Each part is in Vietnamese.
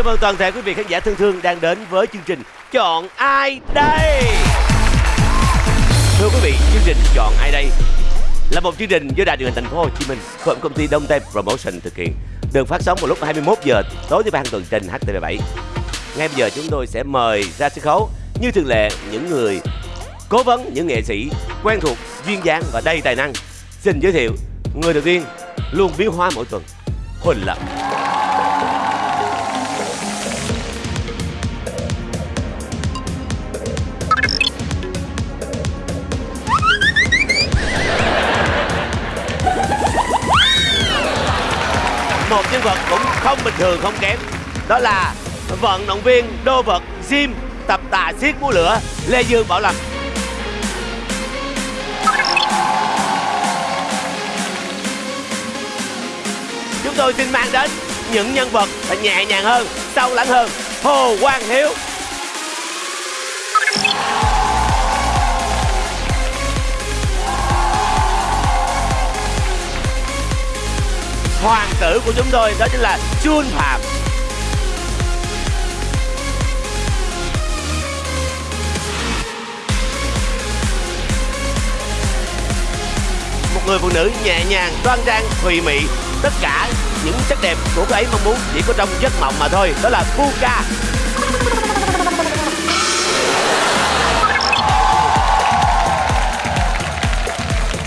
Xin chào mừng toàn thể quý vị khán giả thân thương đang đến với chương trình Chọn Ai Đây Thưa quý vị, chương trình Chọn Ai Đây là một chương trình do Đài truyền hình Thành phố Hồ Chí Minh phối hợp công ty Đông Tây Promotion thực hiện được phát sóng vào lúc 21 giờ tối thứ ba hàng tuần trên HTV7. Ngay bây giờ chúng tôi sẽ mời ra sân khấu như thường lệ những người cố vấn, những nghệ sĩ quen thuộc, duyên dáng và đầy tài năng. Xin giới thiệu người đầu tiên luôn biến hóa mỗi tuần, Huỳnh Lập. Một nhân vật cũng không bình thường, không kém. Đó là vận động viên, đô vật, gym, tập tạ xiết múa lửa, lê dương bảo lâm. Chúng tôi xin mang đến những nhân vật nhẹ nhàng hơn, sâu lắng hơn. Hồ quang hiếu. Hoàng tử của chúng tôi, đó chính là Jun Phạm. Một người phụ nữ nhẹ nhàng, đoan trang, thùy mị, tất cả những sắc đẹp của cô ấy mong muốn chỉ có trong giấc mộng mà thôi, đó là Puka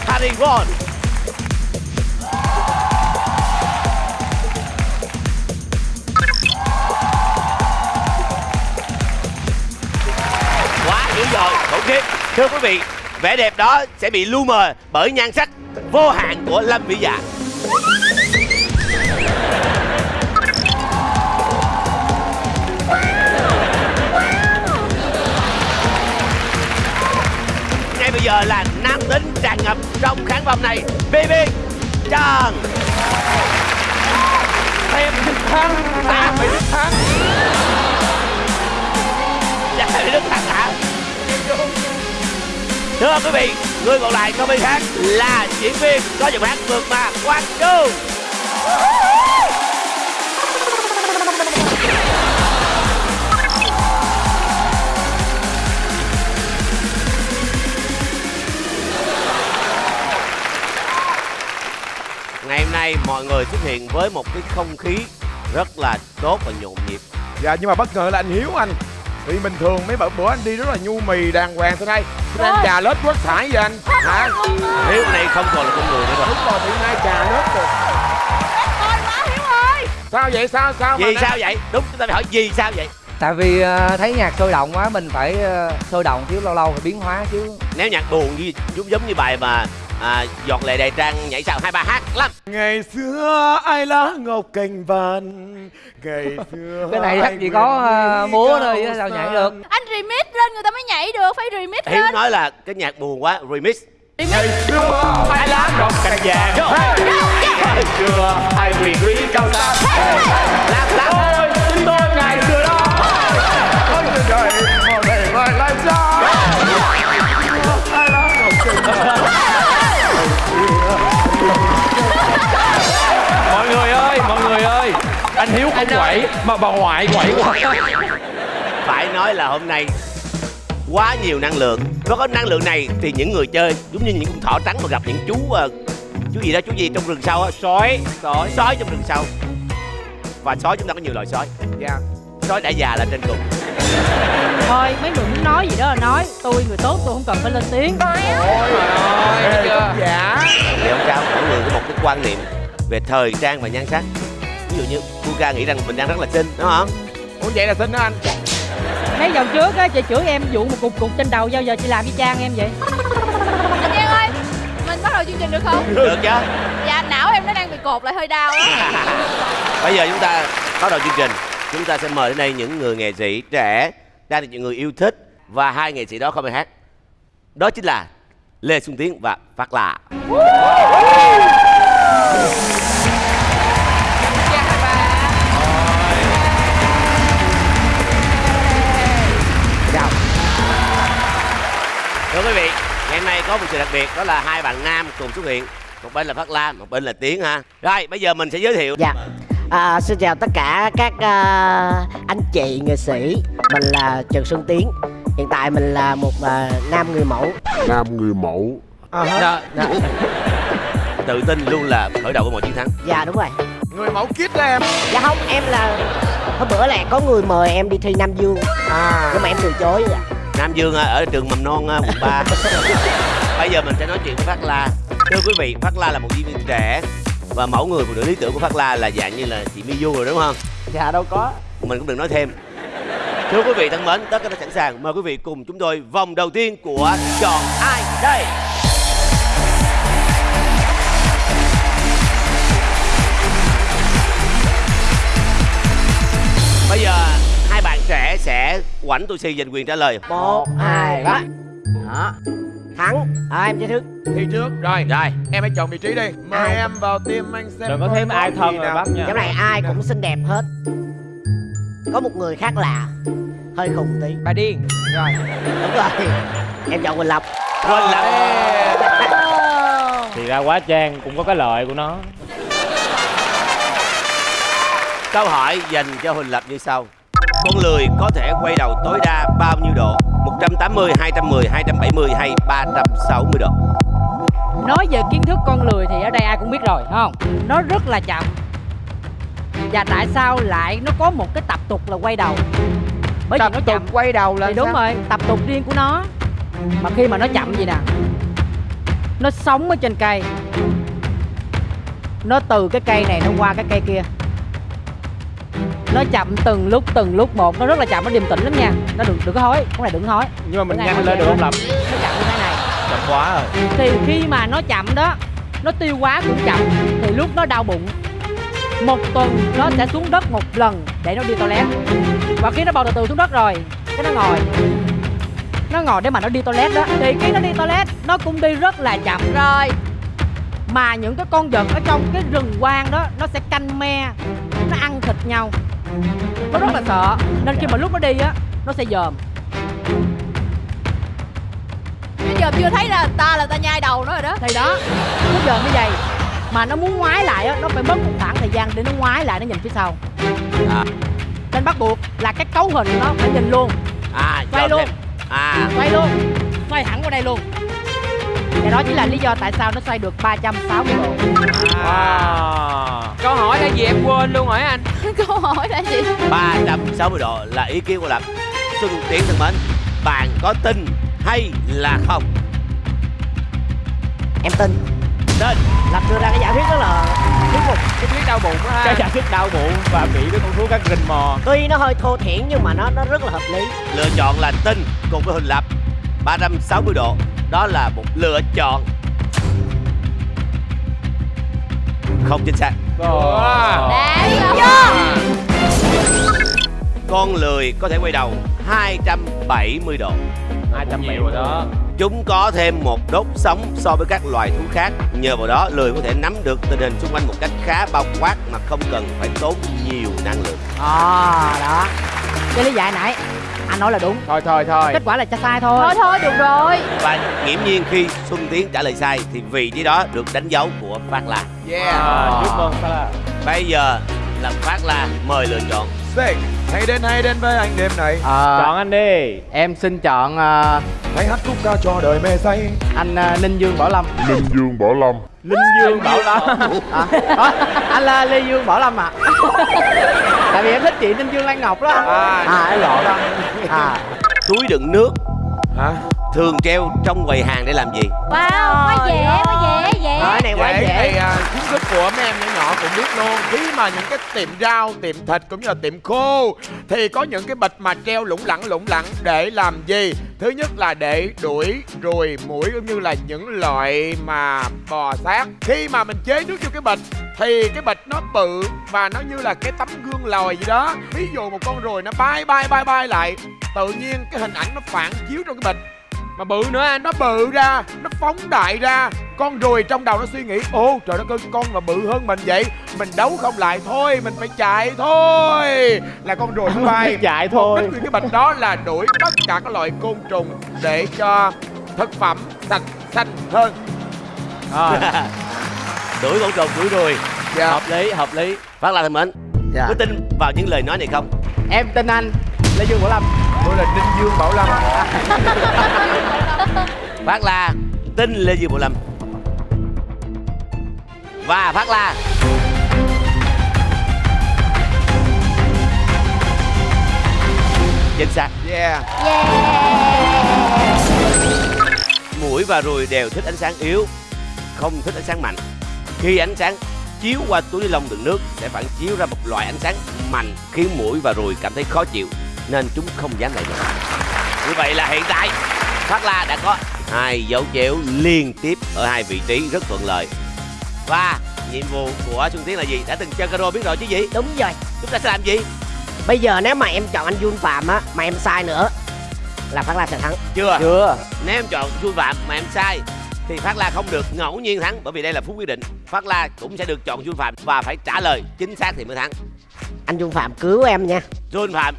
Harry Won Ok, thưa quý vị vẻ đẹp đó sẽ bị lu mờ bởi nhan sắc vô hạn của lâm vĩ dạ. Ngay bây giờ là nam tính tràn ngập trong khán phòng này bb trần. Em thích thắng ta phải thích thắng. Dạ đức thắng hả? Thưa quý vị, người còn lại không ai khác là diễn viên có giọng hát vượt mà quang trung ngày hôm nay mọi người xuất hiện với một cái không khí rất là tốt và nhộn nhịp. Dạ nhưng mà bất ngờ là anh hiếu anh vì bình thường mấy bữa bữa anh đi rất là nhu mì đàng hoàng thế đây Thế anh trà lớp quất thải vậy anh? Hả? Hiếu này không còn là con người nữa rồi. Đúng rồi bị nay trà lớp rồi. Ôi quá Hiếu ơi. Sao vậy? Sao sao mà vì sao vậy? Đúng chúng ta phải hỏi vì sao vậy? Tại vì ờ, thấy nhạc sôi động quá mình phải ờ, sôi động chứ lâu lâu phải biến hóa chứ. Nếu nhạc buồn như giống giống như bài mà à, giọt lệ đầy trang nhảy sao hai ba hát lắm ngày xưa ai lá ngọc cành vàng ngày xưa cái này ai chắc chỉ có đi múa thôi chứ sao nhảy được. Anh remix lên người ta mới nhảy được Phải remix hiếu lên. nói là cái nhạc buồn quá remix. Ngày xưa ai lá ngọc cành vàng ngày xưa ai quyền quý cao xa anh hiếu không quậy mà bà ngoại quậy quá. Phải nói là hôm nay quá nhiều năng lượng. Có có năng lượng này thì những người chơi giống như những con thỏ trắng mà gặp những chú ờ, chú gì đó chú gì trong rừng sâu á. Sói. Sói. Sói trong rừng sâu và sói chúng ta có nhiều loại sói. Dạ. Sói đã già là trên cùng. Thôi mấy người muốn nói gì đó là nói. Tôi người tốt tôi không cần phải lên tiếng. Ê, tác giả thì không sao mỗi người có một cái quan niệm về thời trang và nhan sắc ví dụ như Puka nghĩ rằng mình đang rất là xinh đúng không? Ủa vậy là xin đó anh. Mấy vòng trước á chị chửi em vụ một cục cục trên đầu Bao giờ chị làm với Trang em vậy. Anh Giang ơi Mình bắt đầu chương trình được không? được chứ. Dạ não em nó đang bị cột lại hơi đau á. Bây giờ chúng ta bắt đầu chương trình. Chúng ta sẽ mời đến đây những người nghệ sĩ trẻ đang được những người yêu thích. Và hai nghệ sĩ đó không ai hát. Đó chính là lê xuân tiến và phát lạ thưa quý vị ngày hôm nay có một sự đặc biệt đó là hai bạn nam cùng xuất hiện. Một bên là phát lam một bên là tiến ha. Rồi bây giờ mình sẽ giới thiệu. Dạ. À, xin chào tất cả các à, anh chị nghệ sĩ. Mình là Trần Xuân Tiến. Hiện tại mình là một à, nam người mẫu. Nam người mẫu. Dạ, dạ. Tự tin luôn là khởi đầu của mọi chiến thắng. Dạ đúng rồi. Người mẫu kít đó em. Dạ không em là Hôm bữa là có người mời em đi thi Nam Dương. À. Nhưng mà em từ chối dạ. Nam Dương à, ở trường mầm non à, quận 3 Bây giờ mình sẽ nói chuyện với Phát La. Thưa quý vị, Phát La là một diễn viên trẻ Và mẫu người phụ nữ lý tưởng của Phát La là dạng như là chị Miu rồi đúng không? dạ đâu có. Mình cũng đừng nói thêm. Thưa quý vị thân mến, tất cả đã sẵn sàng. Mời quý vị cùng chúng tôi vòng đầu tiên của Chọn Ai Đây quảnh tôi si giành quyền trả lời. Một hai ba. Đó. Thắng. À, em chơi trước Thi trước Rồi. Rồi. Em hãy chọn vị trí đi. Mời Ai? em vào tim anh xem Đừng có thêm ai thân rồi bác nha Cái này ai cũng xinh đẹp hết. Có một người khác lạ Hơi khùng tí. Bà điên. Rồi. Đúng rồi. Em chọn Quỳnh Lập Quỳnh Lập thì ra quá trang cũng có cái lợi của nó. Câu hỏi dành cho Huỳnh Lập như sau Con lười có thể quay đầu tối đa bao nhiêu độ? 180, 210, 270 hay 360 độ? nói về kiến thức con lười thì ở đây ai cũng biết rồi phải không? Nó rất là chậm. Và tại sao lại nó có một cái tập tục là quay đầu? Bởi vì tập nó tục chậm. quay đầu là thì đúng sao? rồi tập tục riêng của nó. Mà khi mà nó chậm gì nè? Nó sống ở trên cây. Nó từ cái cây này nó qua cái cây kia nó chậm từng lúc từng lúc. Một nó rất là chậm nó điềm tĩnh lắm nha. Nó đừng đừng có hối cái này đừng hối nhưng mà mình nhanh lên được không lập? Nó chậm như thế này. Chậm quá rồi thì khi mà nó chậm đó nó tiêu hóa cũng chậm thì lúc nó đau bụng một tuần nó sẽ xuống đất một lần để nó đi toilet. Và khi nó bò từ từ xuống đất rồi cái nó ngồi. Nó ngồi để mà nó đi toilet đó. Thì khi nó đi toilet nó cũng đi rất là chậm. Rồi mà những cái con vật ở trong cái rừng quang đó nó sẽ canh me nó ăn thịt nhau nó rất là sợ. Nên khi mà lúc nó đi á nó sẽ dòm. Bây giờ chưa thấy là ta là ta nhai đầu nó rồi đó. Thì đó nó dòm như vậy. Mà nó muốn ngoái lại á nó phải mất một khoảng thời gian để nó ngoái lại nó nhìn phía sau. À. nên bắt buộc là cái cấu hình của nó phải nhìn luôn. À, Quay luôn. thêm. À, xoay luôn. Xoay hẳn qua đây luôn và đó chính là lý do tại sao nó xoay được 360 độ wow. Câu hỏi là gì em quên luôn hỏi anh. Câu hỏi là gì 360 độ là ý kiến của Lập. Xuân Tiến thân mến Bạn có tin hay là không? Em tin. Tin. Lập đưa ra cái giả thuyết rất là thuyết phục. Cái thuyết đau bụng á cái giả thuyết đau bụng và bị cái con thú cá rình mò. Tuy nó hơi thô thiển nhưng mà nó nó rất là hợp lý. Lựa chọn là tin cùng với Huỳnh Lập 360 độ. Đó là một lựa chọn. Không chính xác. Đáng chưa Con lười có thể quay đầu 270 độ. Hai trăm bảy rồi đó. Chúng có thêm một đốt sống so với các loài thú khác. Nhờ vào đó lười có thể nắm được tình hình xung quanh một cách khá bao quát Mà không cần phải tốn nhiều năng lượng. À đó. Cái lý giải nãy anh nói là đúng. Thôi thôi thôi. Kết quả là sai thôi. Thôi thôi được rồi. Và nghiễm nhiên khi Xuân Tiến trả lời sai Thì vị trí đó được đánh dấu của Phát La. Yeah. À, chúc mừng sao là Bây giờ là Phát La mời lựa chọn. Sick Hãy đến hãy đến với anh đêm này. Ờ, chọn anh đi. em xin chọn ờ, Hãy hát khúc ca cho đời mê say. anh ờ, ninh dương bảo lâm. Linh Dương Bảo Lâm linh dương bảo lâm à, đó, anh là lê dương bảo lâm ạ tại vì em thích chị ninh dương lan ngọc đó. À. à em lộn. đó à. Túi đựng nước. Hả? Thường treo trong quầy hàng để làm gì? Wow quá dễ quá dễ dễ. Cái này quá Dễ dễ. thì à, kiến thức của mấy em nhỏ nhỏ cũng biết luôn. Khi mà những cái tiệm rau, tiệm thịt cũng như là tiệm khô Thì có những cái bịch mà treo lủng lẳng lủng lẳng để làm gì? Thứ nhất là để đuổi ruồi muỗi cũng như là những loại mà bò sát. Khi mà mình chế nước vô cái bịch thì cái bịch nó bự và nó như là cái tấm gương lòi gì đó. Ví dụ một con ruồi nó bay bay bay bay lại Tự nhiên cái hình ảnh nó phản chiếu trong cái bịch mà bự nữa anh nó bự ra nó phóng đại ra. Con ruồi trong đầu nó suy nghĩ ô trời đất ơi con mà bự hơn mình vậy mình đấu không lại thôi mình phải chạy thôi. Là con ruồi nó bay chạy mục thôi đích của cái bịch đó là đuổi tất cả các loại côn trùng để cho thực phẩm sạch xanh hơn. À, đuổi con trùng đuổi ruồi. Dạ. Hợp lý hợp lý. Phát La thân mến Dạ. có tin vào những lời nói này không? Em tin anh lê dương bảo lâm tôi là đinh dương bảo lâm. Phát la tin lê dương bảo lâm. Và phát la. Chính xác. Yeah. Yeah. Mũi và ruồi đều thích ánh sáng yếu không thích ánh sáng mạnh. Khi ánh sáng chiếu qua túi ni lông đựng nước sẽ phản chiếu ra một loại ánh sáng mạnh khiến mũi và ruồi cảm thấy khó chịu nên chúng không dám lại gần như vậy là hiện tại phát la đã có hai dấu chéo liên tiếp ở hai vị trí rất thuận lợi. Và nhiệm vụ của xuân tiến là gì? Đã từng chơi caro biết rồi chứ gì? Đúng rồi. Chúng ta sẽ làm gì? Bây giờ nếu mà em chọn anh Jun Phạm á mà em sai nữa là Phát La sẽ thắng. Chưa. Chưa. Nếu em chọn Xuân Phạm mà em sai thì Phát La không được ngẫu nhiên thắng bởi vì đây là phút quyết định. Phát La cũng sẽ được chọn Xuân Phạm và phải trả lời chính xác thì mới thắng. anh Jun Phạm cứu em nha. Xuân Phạm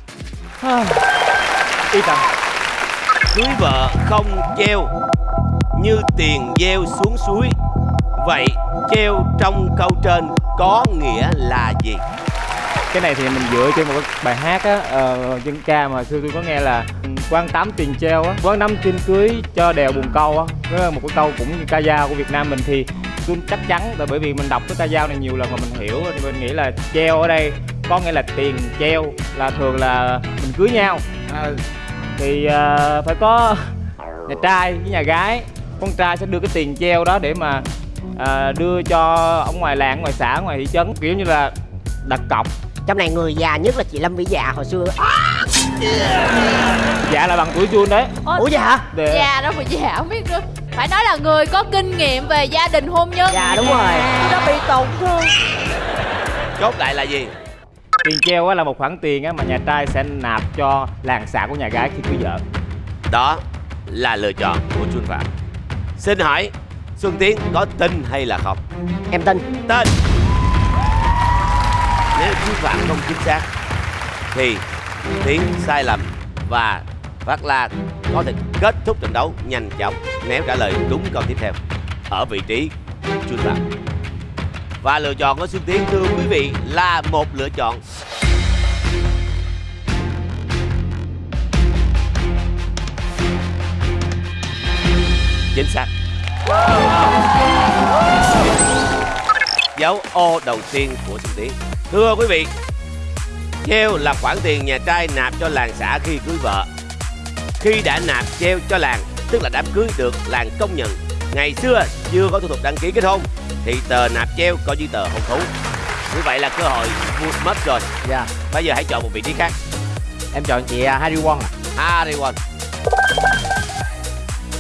y tầm cưới vợ không treo như tiền gieo xuống suối. Vậy treo trong câu trên có nghĩa là gì? cái này thì mình dựa trên một bài hát á ờ, dân ca mà xưa tôi có nghe là quan tám tiền treo á quan năm tiền cưới cho đèo bùn câu á đó là một cái câu cũng như ca dao của việt nam mình thì tôi chắc chắn là bởi vì mình đọc cái ca dao này nhiều lần mà mình hiểu thì mình nghĩ là treo ở đây có nghĩa là tiền treo là thường là mình cưới nhau. Thì ờ, phải có nhà trai với nhà gái. Con trai sẽ đưa cái tiền treo đó để mà ờ, đưa cho ở ngoài làng ngoài xã ngoài thị trấn. Kiểu như là đặt cọc. Trong này người già nhất là chị Lâm Vĩ Dạ hồi xưa. Dạ là bằng tuổi Jun đấy. Ủa vậy hả? Để Già đó mà già không biết nữa. Phải nói là người có kinh nghiệm về gia đình hôn nhân. Dạ đúng rồi. Đã bị tổn thương. Chốt lại là gì? Tiền treo là một khoản tiền á mà nhà trai sẽ nạp cho làng xã của nhà gái khi cưới vợ Đó là lựa chọn của Xuân Phạm. Xin hỏi Xuân Tiến có tin hay là không? em tin tên nếu Xuân Phạm không chính xác thì Tiến sai lầm và Phát La có thể kết thúc trận đấu nhanh chóng nếu trả lời đúng câu tiếp theo ở vị trí Xuân Phạm. Và lựa chọn của Xuân Tiến thưa quý vị là một lựa chọn chính xác. Dấu ô đầu tiên của Xuân Tiến. Thưa quý vị, treo là khoản tiền nhà trai nạp cho làng xã khi cưới vợ. Khi đã nạp treo cho làng, tức là đám cưới được làng công nhận. Ngày xưa chưa có thủ tục đăng ký kết hôn thì tờ nạp treo coi như tờ hôn thú. Như vậy là cơ hội vụt mất rồi. dạ Bây giờ hãy chọn một vị trí khác. em chọn chị à, Harry Won ạ Harry Won.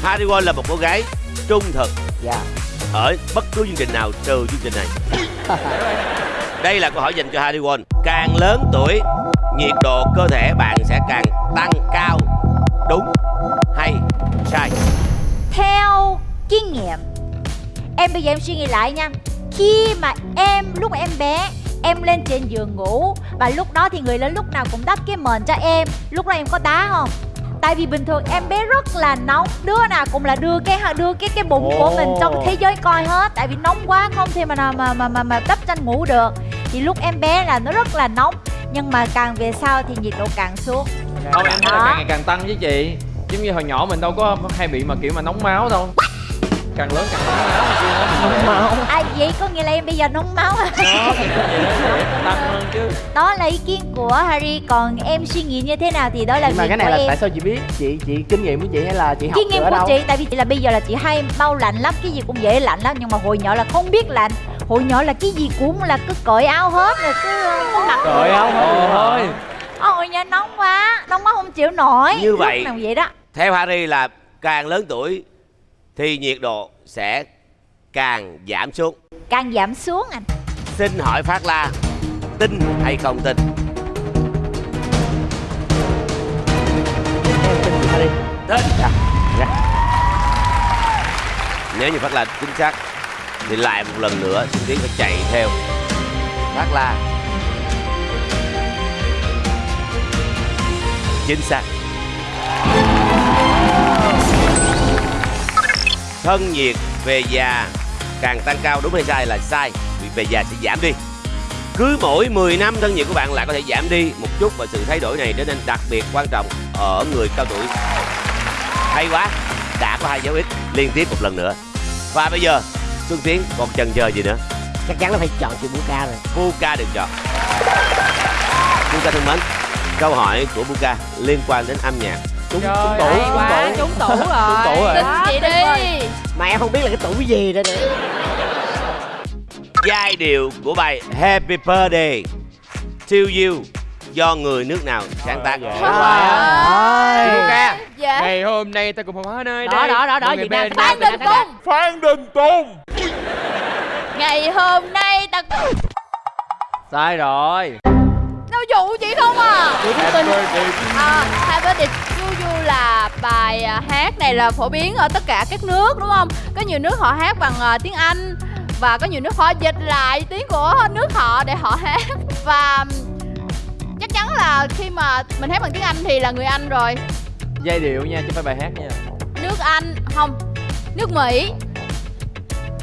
Harry Won là một cô gái trung thực dạ ở bất cứ chương trình nào trừ chương trình này. Đây là câu hỏi dành cho Harry Won. Càng lớn tuổi, nhiệt độ cơ thể bạn sẽ càng tăng cao. Đúng hay sai? Theo kinh nghiệm. Em bây giờ em suy nghĩ lại nha. Khi mà em, lúc mà em bé Em lên trên giường ngủ Và lúc đó thì người lớn lúc nào cũng đắp cái mền cho em. Lúc đó em có đá không? Tại vì bình thường em bé rất là nóng Đứa nào cũng là đưa cái đưa cái cái bụng của mình trong thế giới coi hết. Tại vì nóng quá không thể mà nào mà mà mà, mà đắp chăn ngủ được. Thì lúc em bé là nó rất là nóng. Nhưng mà càng về sau thì nhiệt độ càng xuống. Không em thấy là Đó. càng ngày càng tăng với chị. Giống như hồi nhỏ mình đâu có hay bị mà kiểu mà nóng máu đâu Càng lớn càng nóng máu kia mình máu. À vậy có nghĩa là em bây giờ nóng máu à? Đó thì nó vậy đó, sẽ tăng hơn chứ. Đó là ý kiến của Harry. Còn em suy nghĩ như thế nào thì đó là nhưng mà cái này là em. tại sao chị biết? Chị chị kinh nghiệm của chị hay là chị học kinh nghiệm của đâu? chị tại vì chị là bây giờ là chị hay mau lạnh lắm cái gì cũng dễ lạnh lắm nhưng mà hồi nhỏ là không biết lạnh. Hồi nhỏ là cái gì cũng là cứ cởi áo hết rồi cứ cứ mặc Cởi áo hết Ôi Ờ, hồi nhỏ nóng quá nóng quá không chịu nổi. Như vậy. nào vậy đó? Theo Harry là càng lớn tuổi thì nhiệt độ sẽ càng giảm xuống. càng giảm xuống anh Xin hỏi Phát La tin hay không tin? em tin chị Harry Tin. dạ dạ Nếu như Phát La chính xác thì lại một lần nữa Xuân Tiến phải chạy theo Phát La. Chính xác. Thân nhiệt về già. Càng tăng cao đúng hay sai là sai vì về già sẽ giảm đi. Cứ mỗi 10 năm thân nhiệt của bạn lại có thể giảm đi một chút và sự thay đổi này trở nên đặc biệt quan trọng ở người cao tuổi. Hay quá đã có hai dấu ích liên tiếp một lần nữa. Và bây giờ Xuân Tiến còn chần chờ gì nữa? Chắc chắn là phải chọn chữ Buka rồi. Buka được chọn. Buka thân mến câu hỏi của Buka liên quan đến âm nhạc trúng Trời trúng tủ trúng tủ. trúng tủ rồi. Tủ rồi. Tin chị đi. Mà em không biết là cái tủ gì đây nữa giai điệu của bài Happy Birthday to you do người nước nào sáng tác. Ơi. Buka Dạ. Ngày hôm nay ta cùng hòa nơi đó đây. đó đó đó Việt Nam bên Phan Đình. Tùng Phan Đình Tùng Ngày hôm nay ta sai rồi. Đâu dụ chị không à? Chị cũng tin À, Happy Birthday you là bài à, hát này là phổ biến ở tất cả các nước đúng không? Có nhiều nước họ hát bằng à, tiếng Anh và có nhiều nước họ dịch lại tiếng của nước họ để họ hát. Và chắc chắn là khi mà mình hát bằng tiếng Anh thì là người Anh rồi. Giai điệu nha chứ phải bài hát nha. Nước Anh không nước Mỹ.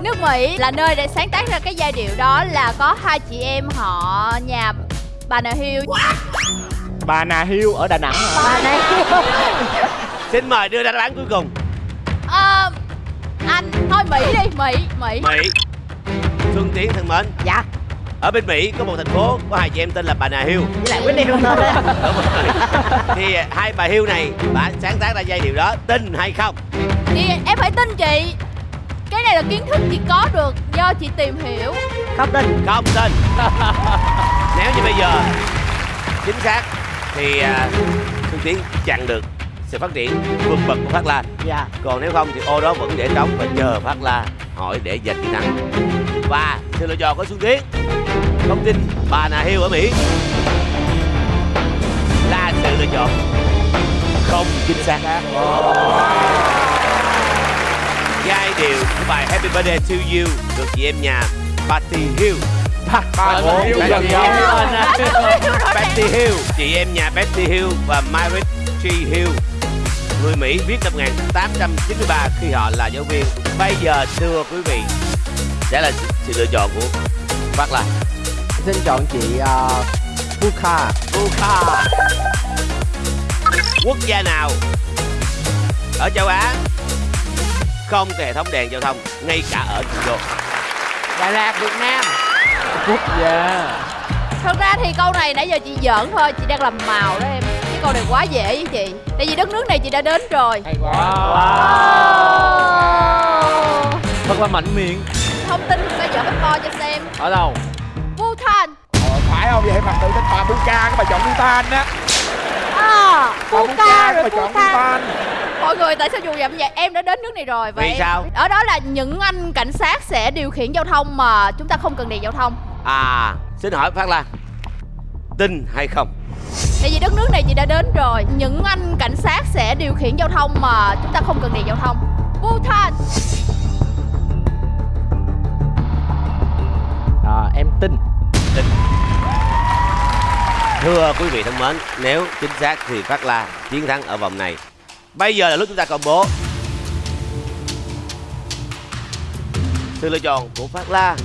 Nước Mỹ là nơi để sáng tác ra cái giai điệu đó là có hai chị em họ nhà bà nà Hill bà nà hiêu ở đà nẵng. Hả? bà này xin mời đưa ra đáp án cuối cùng. Ờ, anh thôi Mỹ đi Mỹ Mỹ. Mỹ. Xuân Tiến thân mến. Dạ. Ở bên Mỹ có một thành phố có hai chị em tên là bà Nà Hill với lại Whitney Houston Đúng rồi. thì à, hai bà Hill này đã sáng tác ra giai điệu đó tin hay không? Thì em phải tin chị. Cái này là kiến thức chị có được do chị tìm hiểu. Không tin. Không tin. Nếu như bây giờ chính xác thì à, Xuân Tiến chặn được sự phát triển vượt bậc của Phát La. Dạ. Còn nếu không thì ô đó vẫn để trống và chờ Phát La hỏi để giành chiến thắng và sự lựa chọn của Xuân Tiến thông tin bà Nà Hill ở Mỹ. Là sự lựa chọn không chính xác. Giai điệu của bài Happy Birthday to You được chị em nhà Patty Hill Gần gần nhau. nhau. Patty Hill. Chị em nhà Patty Hill và Myrick G. Hill. Người Mỹ viết năm 1893 khi họ là giáo viên. Bây giờ thưa quý vị sẽ là sự lựa chọn của Phát là xin chọn chị uh, Buka Buka quốc gia nào ở châu Á không có hệ thống đèn giao thông ngay cả ở thủ đô? Đà Lạt Việt Nam quốc gia thật ra thì câu này nãy giờ chị giỡn thôi chị đang làm màu đó em. Cái câu này quá dễ với chị. Tại vì đất nước này chị đã đến rồi. Hay quá. Oh. thật là mạnh miệng. Thông tin phải dở bánh bo cho xem. Ở đâu? Bhutan. Ờ, phải không? Vậy mà tự thích bà Buka cái bà chọn Bhutan á. À bà Bhutan rồi bà chọn Bhutan. Bhutan mọi người tại sao dù vậy vậy? Em đã đến nước này rồi và Vì em- sao? ở đó là những anh cảnh sát sẽ điều khiển giao thông mà chúng ta không cần đèn giao thông. À xin hỏi Phát Lan tin hay không? Tại vì đất nước này chị đã đến rồi. Những anh cảnh sát sẽ điều khiển giao thông mà chúng ta không cần đèn giao thông. Bhutan! À, em tin. Thưa quý vị thân mến, nếu chính xác thì Phát La chiến thắng ở vòng này. Bây giờ là lúc chúng ta công bố. Sự lựa chọn của Phát La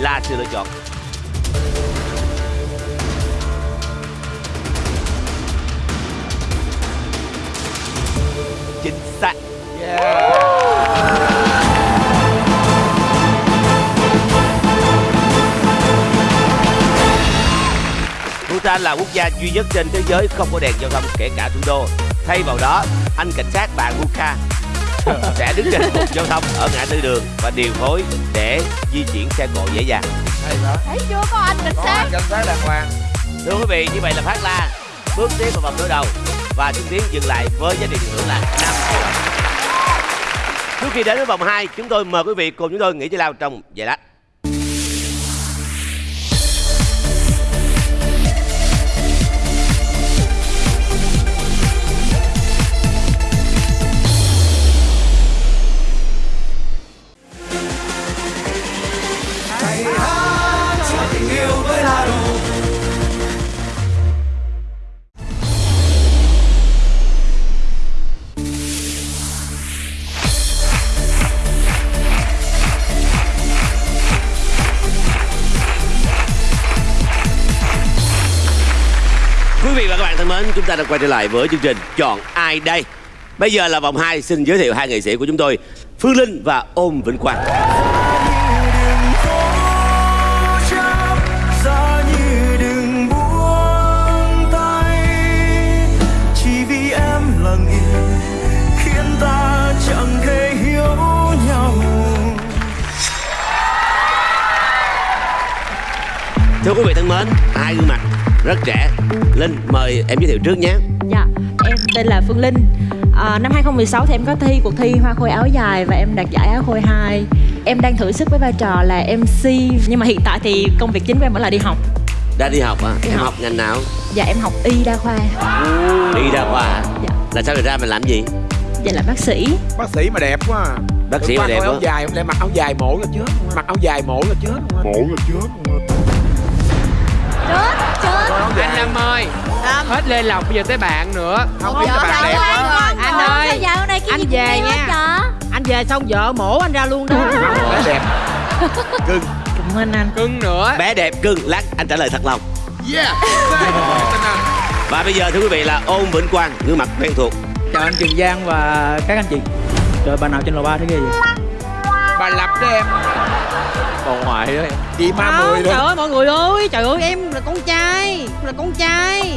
là sự lựa chọn. Chính xác. Bhutan là quốc gia duy nhất trên thế giới không có đèn giao thông kể cả thủ đô. Thay vào đó, anh cảnh sát bạn Buka sẽ đứng trên một giao thông ở ngã tư đường và điều phối để di chuyển xe cộ dễ dàng. hay thấy chưa có anh cảnh có sát anh cảnh sát đàng hoàng Thưa quý vị, như vậy là Phát La bước tiếp vào vòng đối đầu và Trung Tiến dừng lại với giá trị tiền thưởng là 5 triệu. Trước khi đến với vòng 2, chúng tôi mời quý vị cùng chúng tôi nghỉ giải lao trong vài lát. Thân mến, chúng ta đã quay trở lại với chương trình Chọn ai đây? Bây giờ là vòng 2, xin giới thiệu hai nghệ sĩ của chúng tôi, Phương Linh và Ôm Vĩnh Quang. Thưa quý vị thân mến, hai gương mặt rất trẻ. Linh, mời em giới thiệu trước nhé. Dạ, em tên là Phương Linh à, Năm 2016 thì em có thi cuộc thi Hoa Khôi áo dài và em đạt giải áo khôi 2 Em đang thử sức với vai trò là MC Nhưng mà hiện tại thì công việc chính của em vẫn là đi học Đã đi học à? Đi em học. học ngành nào? Dạ em học y đa khoa Đi ra khoa. Dạ. Là sao được ra mình làm gì? Dạ là bác sĩ bác sĩ mà đẹp quá à. Bác sĩ mà đẹp coi áo quá. dài lại mặc áo dài mổ là chết mặc áo dài mổ là chết mổ là chết chết anh Lâm ơi hết lê lộc bây giờ tới bạn nữa. Không biết là bạn đẹp. quá Anh Ủa, ơi, anh cũng về nha. Anh về xong vợ mổ anh ra luôn đó. Bé đẹp. Cưng. Cảm ơn anh. Cưng nữa. Bé đẹp cưng, lát anh trả lời thật lòng. yeah. Anh. Và bây giờ thưa quý vị là Ôm Vĩnh Quang, gương mặt quen thuộc. chào anh Trường Giang và các anh chị. Trời bà nào trên lầu ba thế ghê vậy bà lập đó em bà ngoại đó em chị ma Không, mười trời ơi mọi người ơi Trời ơi em là con trai Là con trai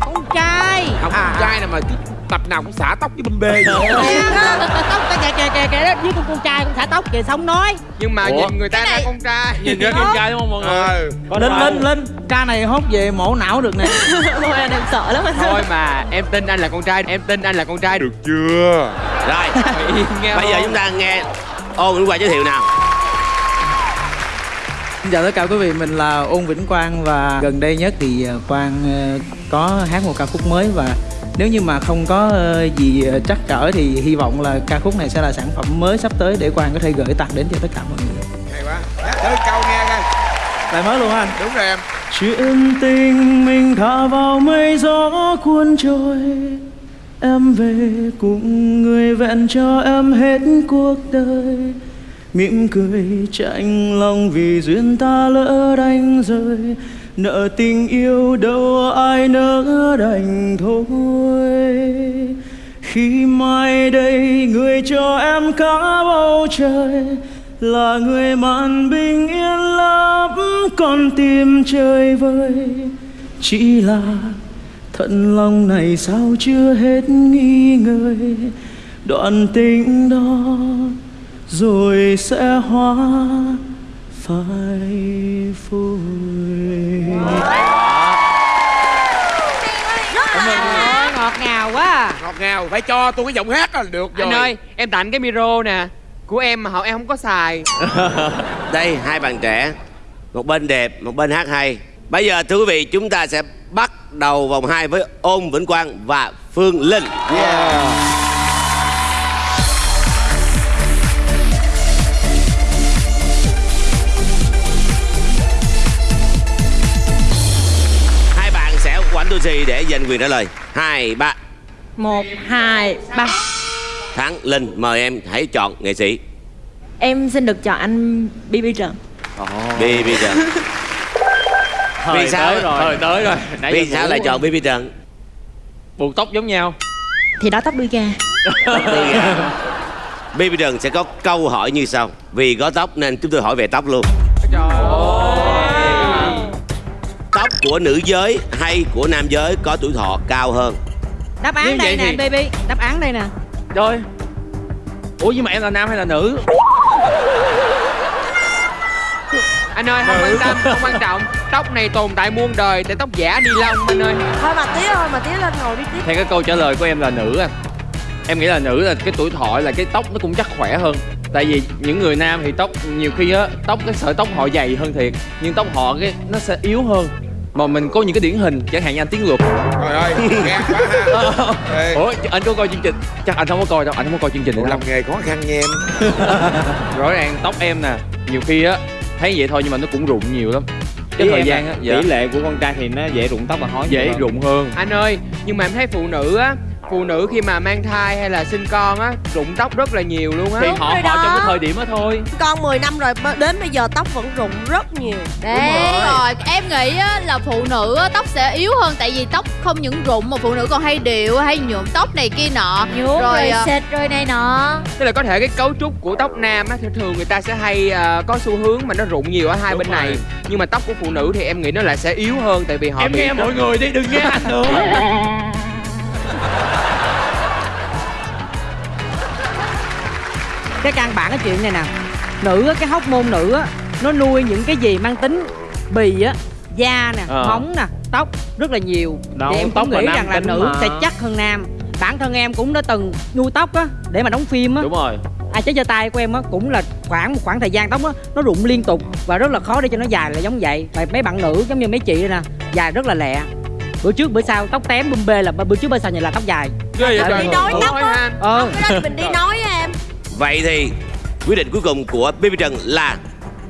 Con trai không À, con trai nào mà cứ tập nào cũng xả tóc với bum bê vậy à, Tóc kìa kìa kìa kìa đó Với con con trai con xả tóc kìa xong nói nhưng mà Ủa? nhìn người ta ra con trai nhìn rất đẹp trai đúng không mọi người ờ Linh Linh Linh ca này hốt về mổ não được nè Thôi anh em sợ lắm anh thôi mà em tin anh là con trai em tin anh là con trai được chưa Rồi, yên nghe bây giờ chúng ta nghe Ôm Vĩnh Quang giới thiệu nào. Xin chào tất cả quý vị, mình là Ôn Vĩnh Quang và gần đây nhất thì ờ, Quang ờ, có hát một ca khúc mới và nếu như mà không có ờ, gì trắc trở thì hy vọng là ca khúc này sẽ là sản phẩm mới sắp tới để Quang có thể gửi tặng đến cho tất cả mọi người. hay quá hát thử câu nghe coi Bài mới luôn anh. đúng rồi em chuyện tình mình thả vào mây gió cuốn trôi em về cùng người vẹn cho em hết cuộc đời. Mỉm cười chạnh lòng vì duyên ta lỡ đánh rơi. Nợ tình yêu đâu ai nỡ đành thôi. Khi mai đây người cho em cả bầu trời, là người màn bình yên lắm, con tim chơi vơi. Chỉ là thận lòng này sao chưa hết nghi ngơi đoạn tình đó rồi sẽ hóa phai phôi Ôi, ngọt ngào quá à. ngọt ngào phải cho tôi cái giọng hát là được rồi anh ơi em tặng cái micro nè của em mà họ em không có xài Đây, hai bạn trẻ. Một bên đẹp, một bên hát hay. Bây giờ thưa quý vị, chúng ta sẽ bắt đầu vòng 2 với Ôm Vĩnh Quang và Phương Linh. Hai bạn sẽ quảnh đôi xì để giành quyền trả lời. Hai, ba. Một, hai, ba Thắng, Linh, mời em hãy chọn nghệ sĩ. Em xin được chọn anh BB Trần Bi Bi Trần. Thời Vì sao? tới rồi. Thời tới rồi. Nãy Vì giờ sao lại chọn Bi Trần? buộc tóc giống nhau. Thì đó tóc đuôi gà. Bi Bi Trần sẽ có câu hỏi như sau. Vì có tóc nên chúng tôi hỏi về tóc luôn. trời ơi. Tóc của nữ giới hay của nam giới có tuổi thọ cao hơn? Đáp án đây nè thì- baby. Đáp án đây nè. Rồi ủa nhưng mà em là nam hay là nữ anh ơi không quan tâm không quan trọng. Tóc này tồn tại muôn đời tại tóc giả ni lông anh ơi. Thôi mà tía thôi mà tía lên ngồi đi tiếp theo cái câu trả lời của em là nữ anh em nghĩ là nữ là cái tuổi thọ là cái tóc nó cũng chắc khỏe hơn. Tại vì những người nam thì tóc nhiều khi á tóc cái sợi tóc họ dày hơn thiệt nhưng tóc họ cái nó sẽ yếu hơn. Mà mình có những cái điển hình chẳng hạn như anh tiến luật. Trời ơi nghe quá ha. Ủa anh có coi chương trình? Chắc anh không có coi đâu anh không có coi chương trình này làm nghề khó khăn nha em. Rõ ràng tóc em nè nhiều khi á thấy vậy thôi nhưng mà nó cũng rụng nhiều lắm. Cái Ý thời gian á dạ. tỷ lệ của con trai thì nó dễ rụng tóc và hói dễ rụng hơn. Anh ơi nhưng mà em thấy phụ nữ á phụ nữ khi mà mang thai hay là sinh con á rụng tóc rất là nhiều luôn á. Thì họ rồi họ trong cái thời điểm đó thôi. Con 10 năm rồi đến bây giờ tóc vẫn rụng rất nhiều. Đấy. rồi. Em nghĩ á, là phụ nữ á, tóc sẽ yếu hơn tại vì tóc không những rụng mà phụ nữ còn hay điệu hay nhuộm tóc này kia nọ. Nhuộm rồi, à, xịt rồi này nọ. Tức là có thể cái cấu trúc của tóc nam á thường thường người ta sẽ hay ờ, có xu hướng mà nó rụng nhiều ở hai Đúng bên rồi. này nhưng mà tóc của phụ nữ thì em nghĩ nó lại sẽ yếu hơn tại vì họ em bị nghe mọi người đi đừng nghe anh nữa cái căn bản cái chuyện này nè nữ á, cái hóc môn nữ á nó nuôi những cái gì mang tính bì á da nè Ờ. móng nè tóc rất là nhiều. Đâu, thì em tóc cũng nghĩ rằng là nữ mà. sẽ chắc hơn nam. Bản thân em cũng đã từng nuôi tóc á để mà đóng phim á. Đúng rồi. Ai chế giơ tay của em á cũng là khoảng một khoảng thời gian tóc á nó rụng liên tục và rất là khó để cho nó dài là giống vậy. Và mấy bạn nữ giống như mấy chị đây nè dài rất là lẹ bữa trước bữa sau tóc tém bum bê là bữa trước bữa sau nhìn là tóc dài. Ghê vậy đi nói tóc á. ờ. Cái đó mình đi nói á em. Vậy thì quyết định cuối cùng của Baby Trần là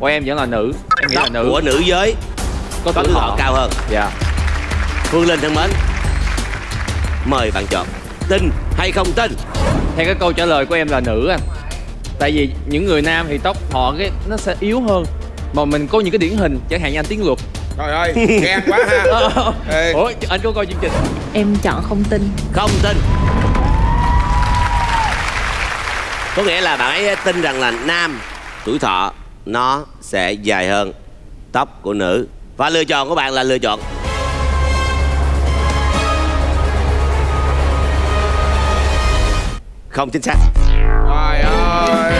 của em vẫn là nữ. Em nghĩ là tóc nữ. của nữ giới có tuổi thọ. cao hơn. dạ. Phương Linh thân mến, mời bạn chọn. Tin hay không tin. theo cái câu trả lời của em là nữ anh tại vì những người nam thì tóc họ cái nó sẽ yếu hơn. Mà mình có những cái điển hình chẳng hạn như anh tiến luật Trời ơi, ghen quá ha. Ê, ủa anh có coi chương trình Em chọn không tin. Không tin. Có nghĩa là bạn ấy tin rằng là nam tuổi thọ nó sẽ dài hơn tóc của nữ. Và lựa chọn của bạn là lựa chọn. Không chính xác. Trời ơi.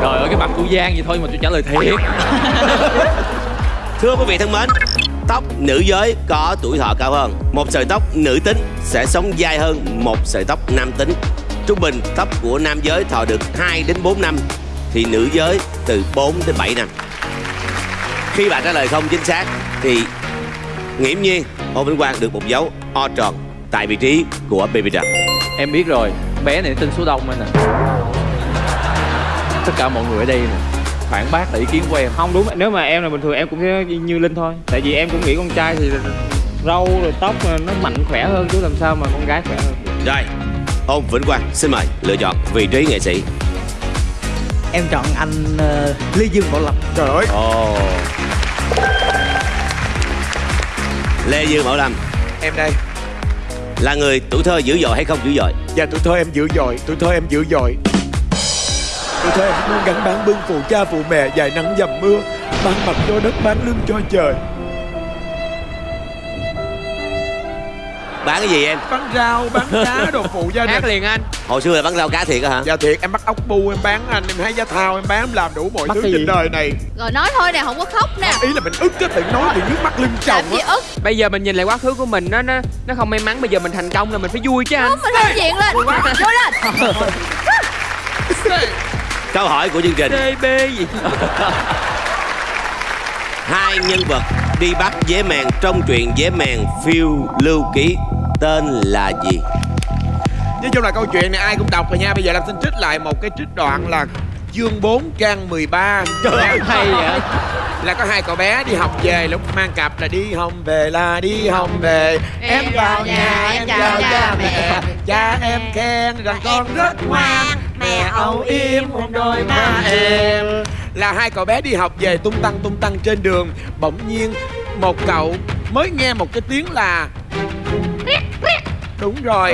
Trời ơi cái mặt của giang vậy thôi mà tôi trả lời thiệt Thưa quý vị thân mến, tóc nữ giới có tuổi thọ cao hơn. Một sợi tóc nữ tính sẽ sống dài hơn một sợi tóc nam tính. Trung bình tóc của nam giới thọ được 2 đến 4 năm, thì nữ giới từ 4 đến 7 năm. Khi bạn trả lời không chính xác thì nghiễm nhiên Hồ Vĩnh Quang được một dấu O tròn tại vị trí của Baby Trần. em biết rồi bé này tên số đông anh nè tất cả mọi người ở đây nè phản bác lại ý kiến của em. Không đúng nếu mà em là bình thường em cũng sẽ như linh thôi. Tại vì em cũng nghĩ con trai thì râu rồi tóc nó mạnh khỏe hơn chứ làm sao mà con gái khỏe hơn? Rồi, Ôn Vĩnh Quang xin mời lựa chọn vị trí nghệ sĩ. em chọn anh ờ, Lê Dương Bảo Lập Trời ơi. Ồ. Lê Dương Bảo Lâm. Em đây. Là người tuổi thơ dữ dội hay không dữ dội? Dạ tuổi thơ em dữ dội Tuổi thơ em dữ dội Tuổi thơ em luôn gắn bán bưng phụ cha phụ mẹ Dài nắng dầm mưa Bán mặt cho đất bán lưng cho trời. Bán cái gì em? Bán rau, bán cá, đồ phụ gia đình. Hát liền anh. Hồi xưa là bán rau cá thiệt á hả? Dạ thiệt em bắt ốc bu em bán anh Em hái giá thao em bán em làm đủ mọi Bắt thứ trên đời này. Rồi nói thôi nè không có khóc nè. Ý là mình ức cái tự nói bị nước mắt lưng chồng á. ức? Bây giờ mình nhìn lại quá khứ của mình nó nó nó không may mắn bây giờ mình thành công là mình phải vui chứ anh. Đúng mình lên. Diện lên vô lên Câu hỏi của chương trình. DB gì? Hai nhân vật đi bắt dế mèn trong truyện dế mèn phiêu lưu ký Tên là gì? Nói chung là câu chuyện này ai cũng đọc rồi nha. Bây giờ làm xin trích lại một cái trích đoạn là chương 4 trang 13 Trời ơi hay vậy. Là có hai cậu bé đi học về lúc mang cặp là đi home về là đi home về. Em vào nhà em chào cha mẹ. Cha em khen rằng con rất ngoan Mẹ âu yếm một đôi má em. Là hai cậu bé đi học về tung tăng tung tăng trên đường. Bỗng nhiên một cậu mới nghe một cái tiếng là Đúng rồi.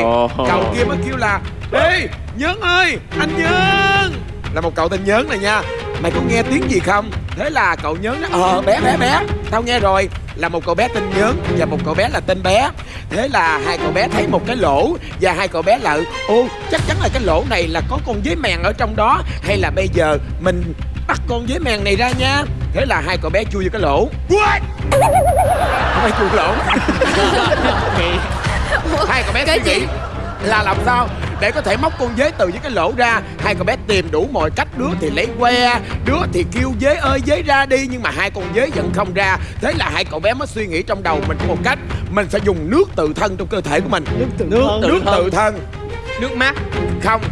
Cậu kia mới kêu là Ê Nhớn ơi Anh Nhớn. Là một cậu tên Nhớn này nha. Mày có nghe tiếng gì không Thế là cậu Nhớn nói Ờ bé bé bé Tao nghe rồi. Là một cậu bé tên Nhớn Và một cậu bé là tên bé. Thế là hai cậu bé thấy một cái lỗ Và hai cậu bé là Ô chắc chắn là cái lỗ này là có con dế mèn ở trong đó. Hay là bây giờ mình bắt con dế mèn này ra nha. Thế là hai cậu bé chui vô cái lỗ. What? Không phải chui lỗ. Hai cậu bé suy nghĩ là làm sao? Để có thể móc con dế từ những cái lỗ ra. Hai cậu bé tìm đủ mọi cách đứa thì lấy que đứa thì kêu dế ơi dế ra đi. Nhưng mà hai con dế vẫn không ra. Thế là hai cậu bé mới suy nghĩ trong đầu mình có một cách. Mình sẽ dùng nước tự thân trong cơ thể của mình. Nước tự nước, thân. nước tự thân. nước mắt không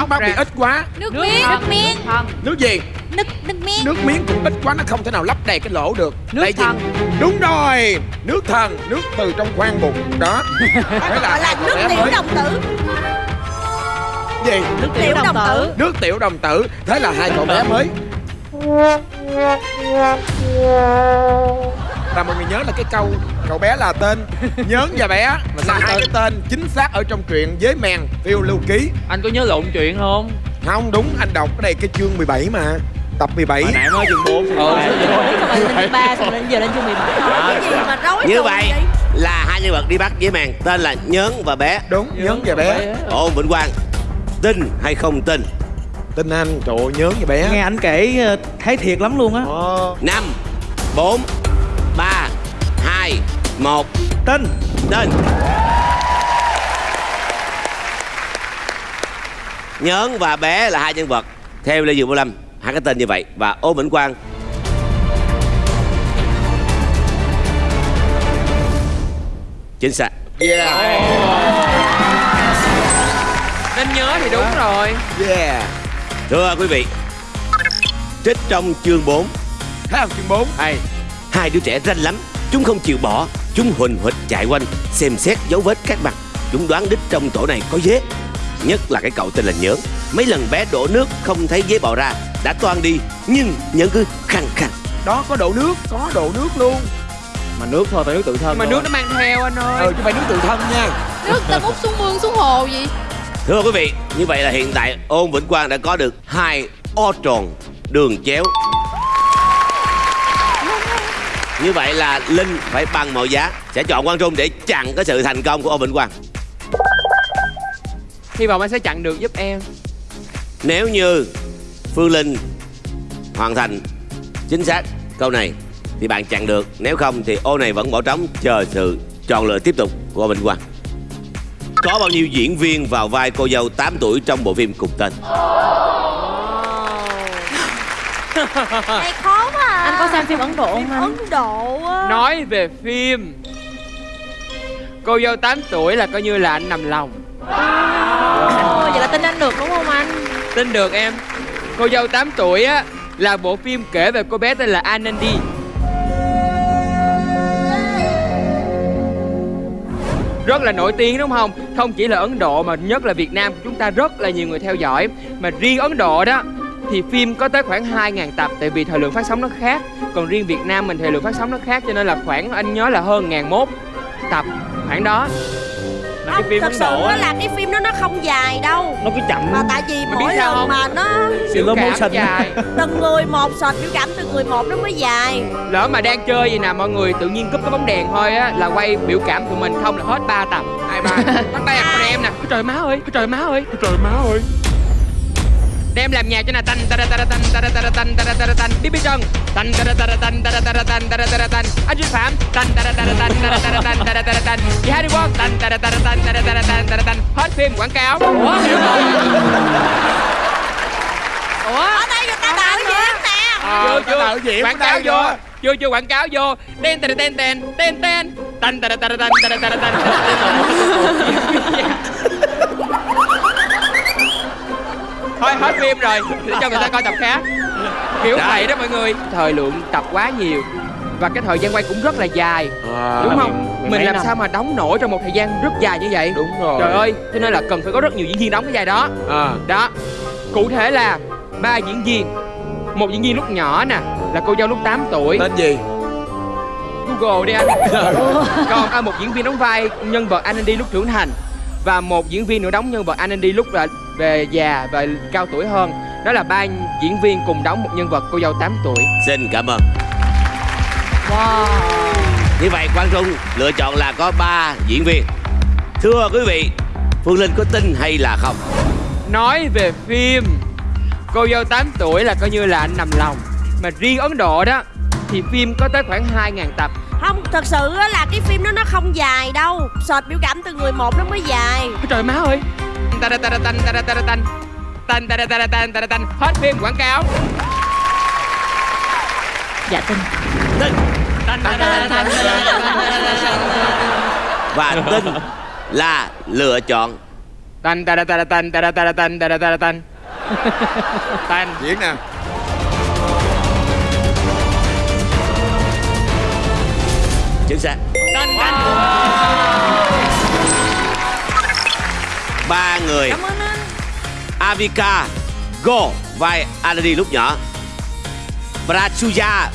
nước mắt ra. bị ít quá. Nước miếng nước miếng. Nước gì? Nước nước miếng. Nước miếng cũng ít quá nó không thể nào lấp đầy cái lỗ được. Nước Tại vì- thần. đúng rồi nước thần nước từ trong khoang bụng đó. Gọi là cậu nước tiểu mới- đồng tử. Gì? Nước tiểu đồng tử. Nước tiểu đồng tử. Thế là hai cậu bé mới và mọi người nhớ là cái câu cậu bé là tên nhớn và bé là hai cái tên chính xác ở trong truyện với mèn phiêu lưu ký. Anh có nhớ lộn chuyện không? Không đúng anh đọc cái này cái chương 17 mà tập 17 hồi nãy mới chương 4 Còn lên chương 3 xong lên giờ lên chương 17 cái gì mà rối như vậy là hai nhân vật đi bắt với màn tên là nhớn và bé. Đúng nhớn và bé. Ôn vĩnh quang tin hay không tin tin anh trời ơi, nhớn và bé. Nghe anh kể ờ, thấy thiệt lắm luôn á. Năm bốn ba hai một. Tin tin nhớn và bé là hai nhân vật theo lê dương vũ lâm hai cái tên như vậy và ôn vĩnh quang. Chính xác. Yeah. Nên nhớ thì đúng rồi. Yeah thưa quý vị trích trong chương 4 thấy không chương 4 hay hai đứa trẻ ranh lắm chúng không chịu bỏ chúng huỳnh huỵch chạy quanh xem xét dấu vết các mặt. Chúng đoán đích trong tổ này có dế. Nhất là cái cậu tên là nhớn mấy lần bé đổ nước không thấy dế bò ra đã toan đi nhưng nhớn cứ khăng khăng. Đó có đổ nước có đổ nước luôn. Mà nước thôi phải nước tự thân Nhưng mà thôi. nước nó mang theo anh ơi. Ừ chứ phải nước tự thân nha. Nước ta múc xuống mương xuống hồ gì thưa quý vị như vậy là hiện tại ôn vĩnh quang đã có được hai o tròn đường chéo như vậy là linh phải bằng mọi giá sẽ chọn quang trung để chặn cái sự thành công của ôn vĩnh quang Hy vọng anh sẽ chặn được giúp em Nếu như Phương Linh hoàn thành chính xác câu này thì bạn chặn được. Nếu không thì ô này vẫn bỏ trống chờ sự chọn lựa tiếp tục của Bình Quang. Có bao nhiêu diễn viên vào vai cô dâu 8 tuổi trong bộ phim cùng tên? Này khó quá à. Anh có xem phim Ấn Độ không anh? Ấn Độ á. Nói về phim Cô dâu 8 tuổi là coi như là anh nằm lòng Ồ, vậy là tin anh được đúng không anh? Tin được em Cô dâu 8 tuổi á Là bộ phim kể về cô bé tên là Anandi Rất là nổi tiếng, đúng không? Không chỉ là Ấn Độ, mà nhất là Việt Nam của chúng ta rất là nhiều người theo dõi. Mà riêng Ấn Độ đó, thì phim có tới khoảng 2.000 tập, tại vì thời lượng phát sóng nó khác. Còn riêng Việt Nam mình, thời lượng phát sóng nó khác, cho nên là khoảng, anh nhớ là hơn ngàn mốt tập khoảng đó. Mà cái phim Thật sự á, là cái phim đó nó không dài đâu. Nó cứ chậm. Mà tại vì Mày mỗi lần không? mà nó Biểu Slow cảm motion. dài. Từng người một sọt biểu cảm từng người một nó mới dài. Lỡ mà đang chơi gì nè mọi người tự nhiên cúp cái bóng đèn thôi á là quay biểu cảm tụi mình không là hết 3 tập. Hai ba. Bắt tay con em nè. Trời má ơi trời má ơi trời má ơi đem làm nhạc cho nè tanh ta ta ta tanh ta ta ta tanh ta ta ta tanh bí bí trân tanh ta ta ta tanh ta ta ta tanh ta ta ta tanh anh duy phạm tanh ta ta ta tanh ta ta ta tanh ta ta ta tanh chị hai đi quốc tanh ta ta ta tanh ta ta ta tanh ta ta tanh hết phim quảng cáo ủa ủa Ở đây người ta đạo diễn nè chưa chưa diễn quảng cáo vô chưa chưa quảng cáo vô tên tên tên tên tên tên tên tên tên tên tên tên tên thôi hết phim rồi. Để cho người ta coi tập khác. Kiểu vậy đó mọi người. Thời lượng tập quá nhiều. Và cái thời gian quay cũng rất là dài. Đúng không? mình mấy làm năm. sao mà đóng nổi trong một thời gian rất dài như vậy? Đúng rồi. Trời ơi cho nên là cần phải có rất nhiều diễn viên đóng cái vai đó. À. Đó. Cụ thể là ba diễn viên. Một diễn viên lúc nhỏ nè là cô dâu lúc 8 tuổi. Tên gì? Google đi anh. Còn à, một diễn viên đóng vai nhân vật Anandi lúc trưởng thành. Và một diễn viên nữa đóng nhân vật Anandi lúc là về già và cao tuổi hơn. Đó là ba diễn viên cùng đóng một nhân vật cô dâu 8 tuổi. Xin cảm ơn. Như vậy Quang Trung lựa chọn là có 3 diễn viên. Thưa quý vị, Phương Linh có tin hay là không? nói về phim cô dâu 8 tuổi là coi như là anh nằm lòng. Mà riêng Ấn Độ đó thì phim có tới khoảng 2.000 tập. Không, thật sự á là cái phim đó nó không dài đâu. Sọt biểu cảm từng người một nó mới dài. Ôi trời má ơi tara tara tan tara tara tan tan tara tara tan tara tan hết phim quảng cáo dạ tin tin và tin là lựa chọn tan tara tara tan tara tara tan tara tara tan tan diễn nè chính xác tan tan Ba người. Cảm ơn anh. Avika Go vai Anadi lúc nhỏ. Prachuya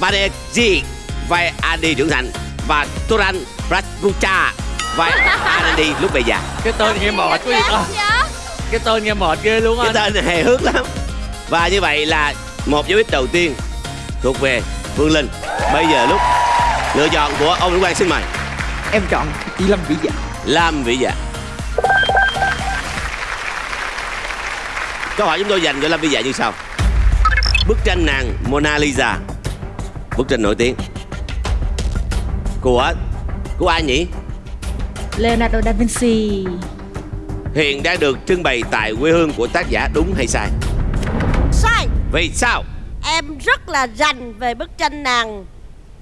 Banerjee vai Andy trưởng thành. Và Turan Prachucha vai Andy lúc về già. Cái tên nghe mệt quá vậy. Ta cái tên nghe mệt ghê luôn cái anh. tên này hề hước lắm. Và như vậy là một dấu ít đầu tiên thuộc về Phương Linh. Bây giờ lúc lựa chọn của ông Nguyễn Quang xin mời em chọn chị lâm vĩ dạ. Lam Vĩ Dạ Câu hỏi chúng tôi dành cho Lam Vĩ Dạ như sau. Bức tranh nàng Mona Lisa. Bức tranh nổi tiếng. Của Của ai nhỉ? Leonardo da Vinci. Hiện đang được trưng bày tại quê hương của tác giả đúng hay sai? Sai. Vì sao? Em rất là rành về bức tranh nàng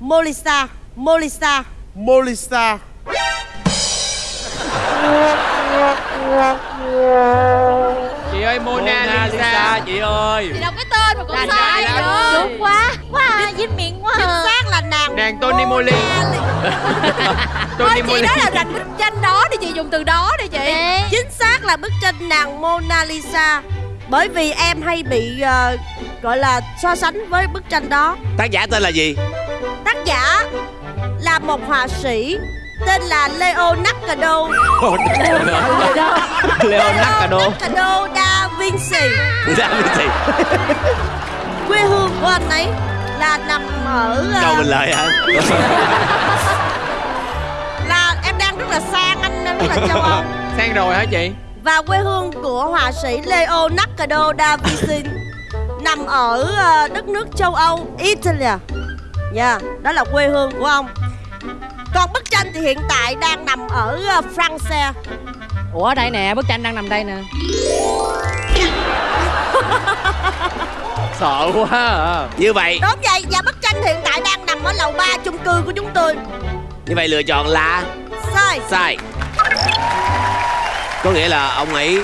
Molisa Molisa. Molisa chị ơi Mona, Lisa. chị ơi. Thì đọc cái tên mà cũng sai nữa Đúng quá. Quá à, dính miệng quá. Chính xác là nàng nàng Tony Moly Thôi Tony chị Moly nói là rành bức tranh đó đi chị dùng từ đó đi chị. Ê, Chính xác là bức tranh nàng Mona Lisa. Bởi vì em hay bị ờ, gọi là so sánh với bức tranh đó. Tác giả tên là gì? Tác giả là một họa sĩ tên là Leonardo. Leonardo Leonardo da Vinci Ra cái gì? Quê hương của anh ấy là nằm ở ờ, Câu mình lời hả? là em đang rất là sang anh đang rất là châu Âu. Sang rồi hả chị? Và quê hương của họa sĩ Leonardo da Vinci nằm ở ờ, đất nước châu Âu Italia nha đó là quê hương của ông. Còn bức tranh thì hiện tại đang nằm ở ờ, France. Ủa ở đây nè bức tranh đang nằm đây nè sợ quá à. Như vậy. Đúng vậy và bức tranh hiện tại đang nằm ở lầu 3 chung cư của chúng tôi. Như vậy lựa chọn là? Sai. Sai. Có nghĩa là ông ấy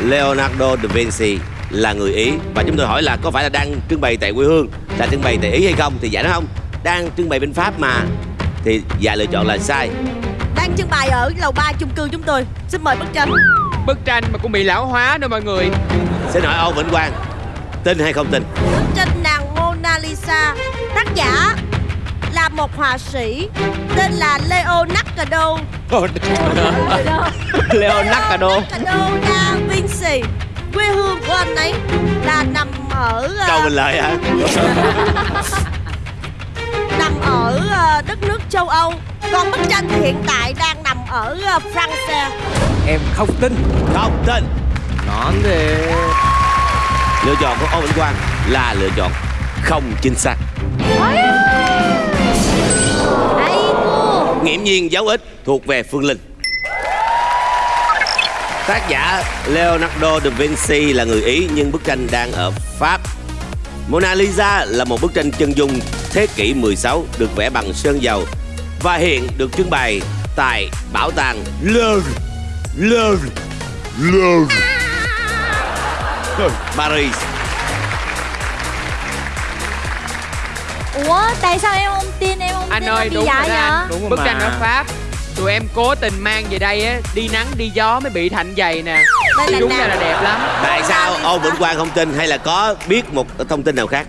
Leonardo da Vinci là người Ý. Và chúng tôi hỏi là có phải là đang trưng bày tại quê hương Là trưng bày tại Ý hay không? Thì dạ nói không. Đang trưng bày bên Pháp mà. Thì dạ lựa chọn là sai. Đang trưng bày ở lầu 3 chung cư chúng tôi. Xin mời bức tranh bức tranh mà cũng bị lão hóa nữa mọi người. Xin hỏi Âu Vĩnh Quang Tin hay không tin? Bức tranh nàng Mona Lisa tác giả là một họa sĩ tên là Leonardo. Leonardo. Leonardo da Vinci quê hương của anh ấy là nằm ở ờ, Câu mình lời hả? Nằm ở ờ, đất nước châu Âu. Còn bức tranh hiện tại đang ở ờ, France. Em không tin. Không tin. Nón thì Lựa chọn của Âu Vĩnh Quang là lựa chọn không chính xác. Nghiễm nhiên dấu ích thuộc về Phương Linh. Tác giả Leonardo da Vinci là người Ý nhưng bức tranh đang ở Pháp. Mona Lisa là một bức tranh chân dung thế kỷ 16 được vẽ bằng sơn dầu và hiện được trưng bày tại bảo tàng Louvre, Louvre, Louvre, Paris. Ủa tại sao em không tin em không anh tin ơi đúng rồi anh Đúng rồi bức mà. tranh ở pháp tụi em cố tình mang về đây á đi nắng đi gió mới bị thành dày nè. Đây là đúng ra là đẹp lắm. Tại sao? Âu Vĩnh Quang không tin hay là có biết một thông tin nào khác?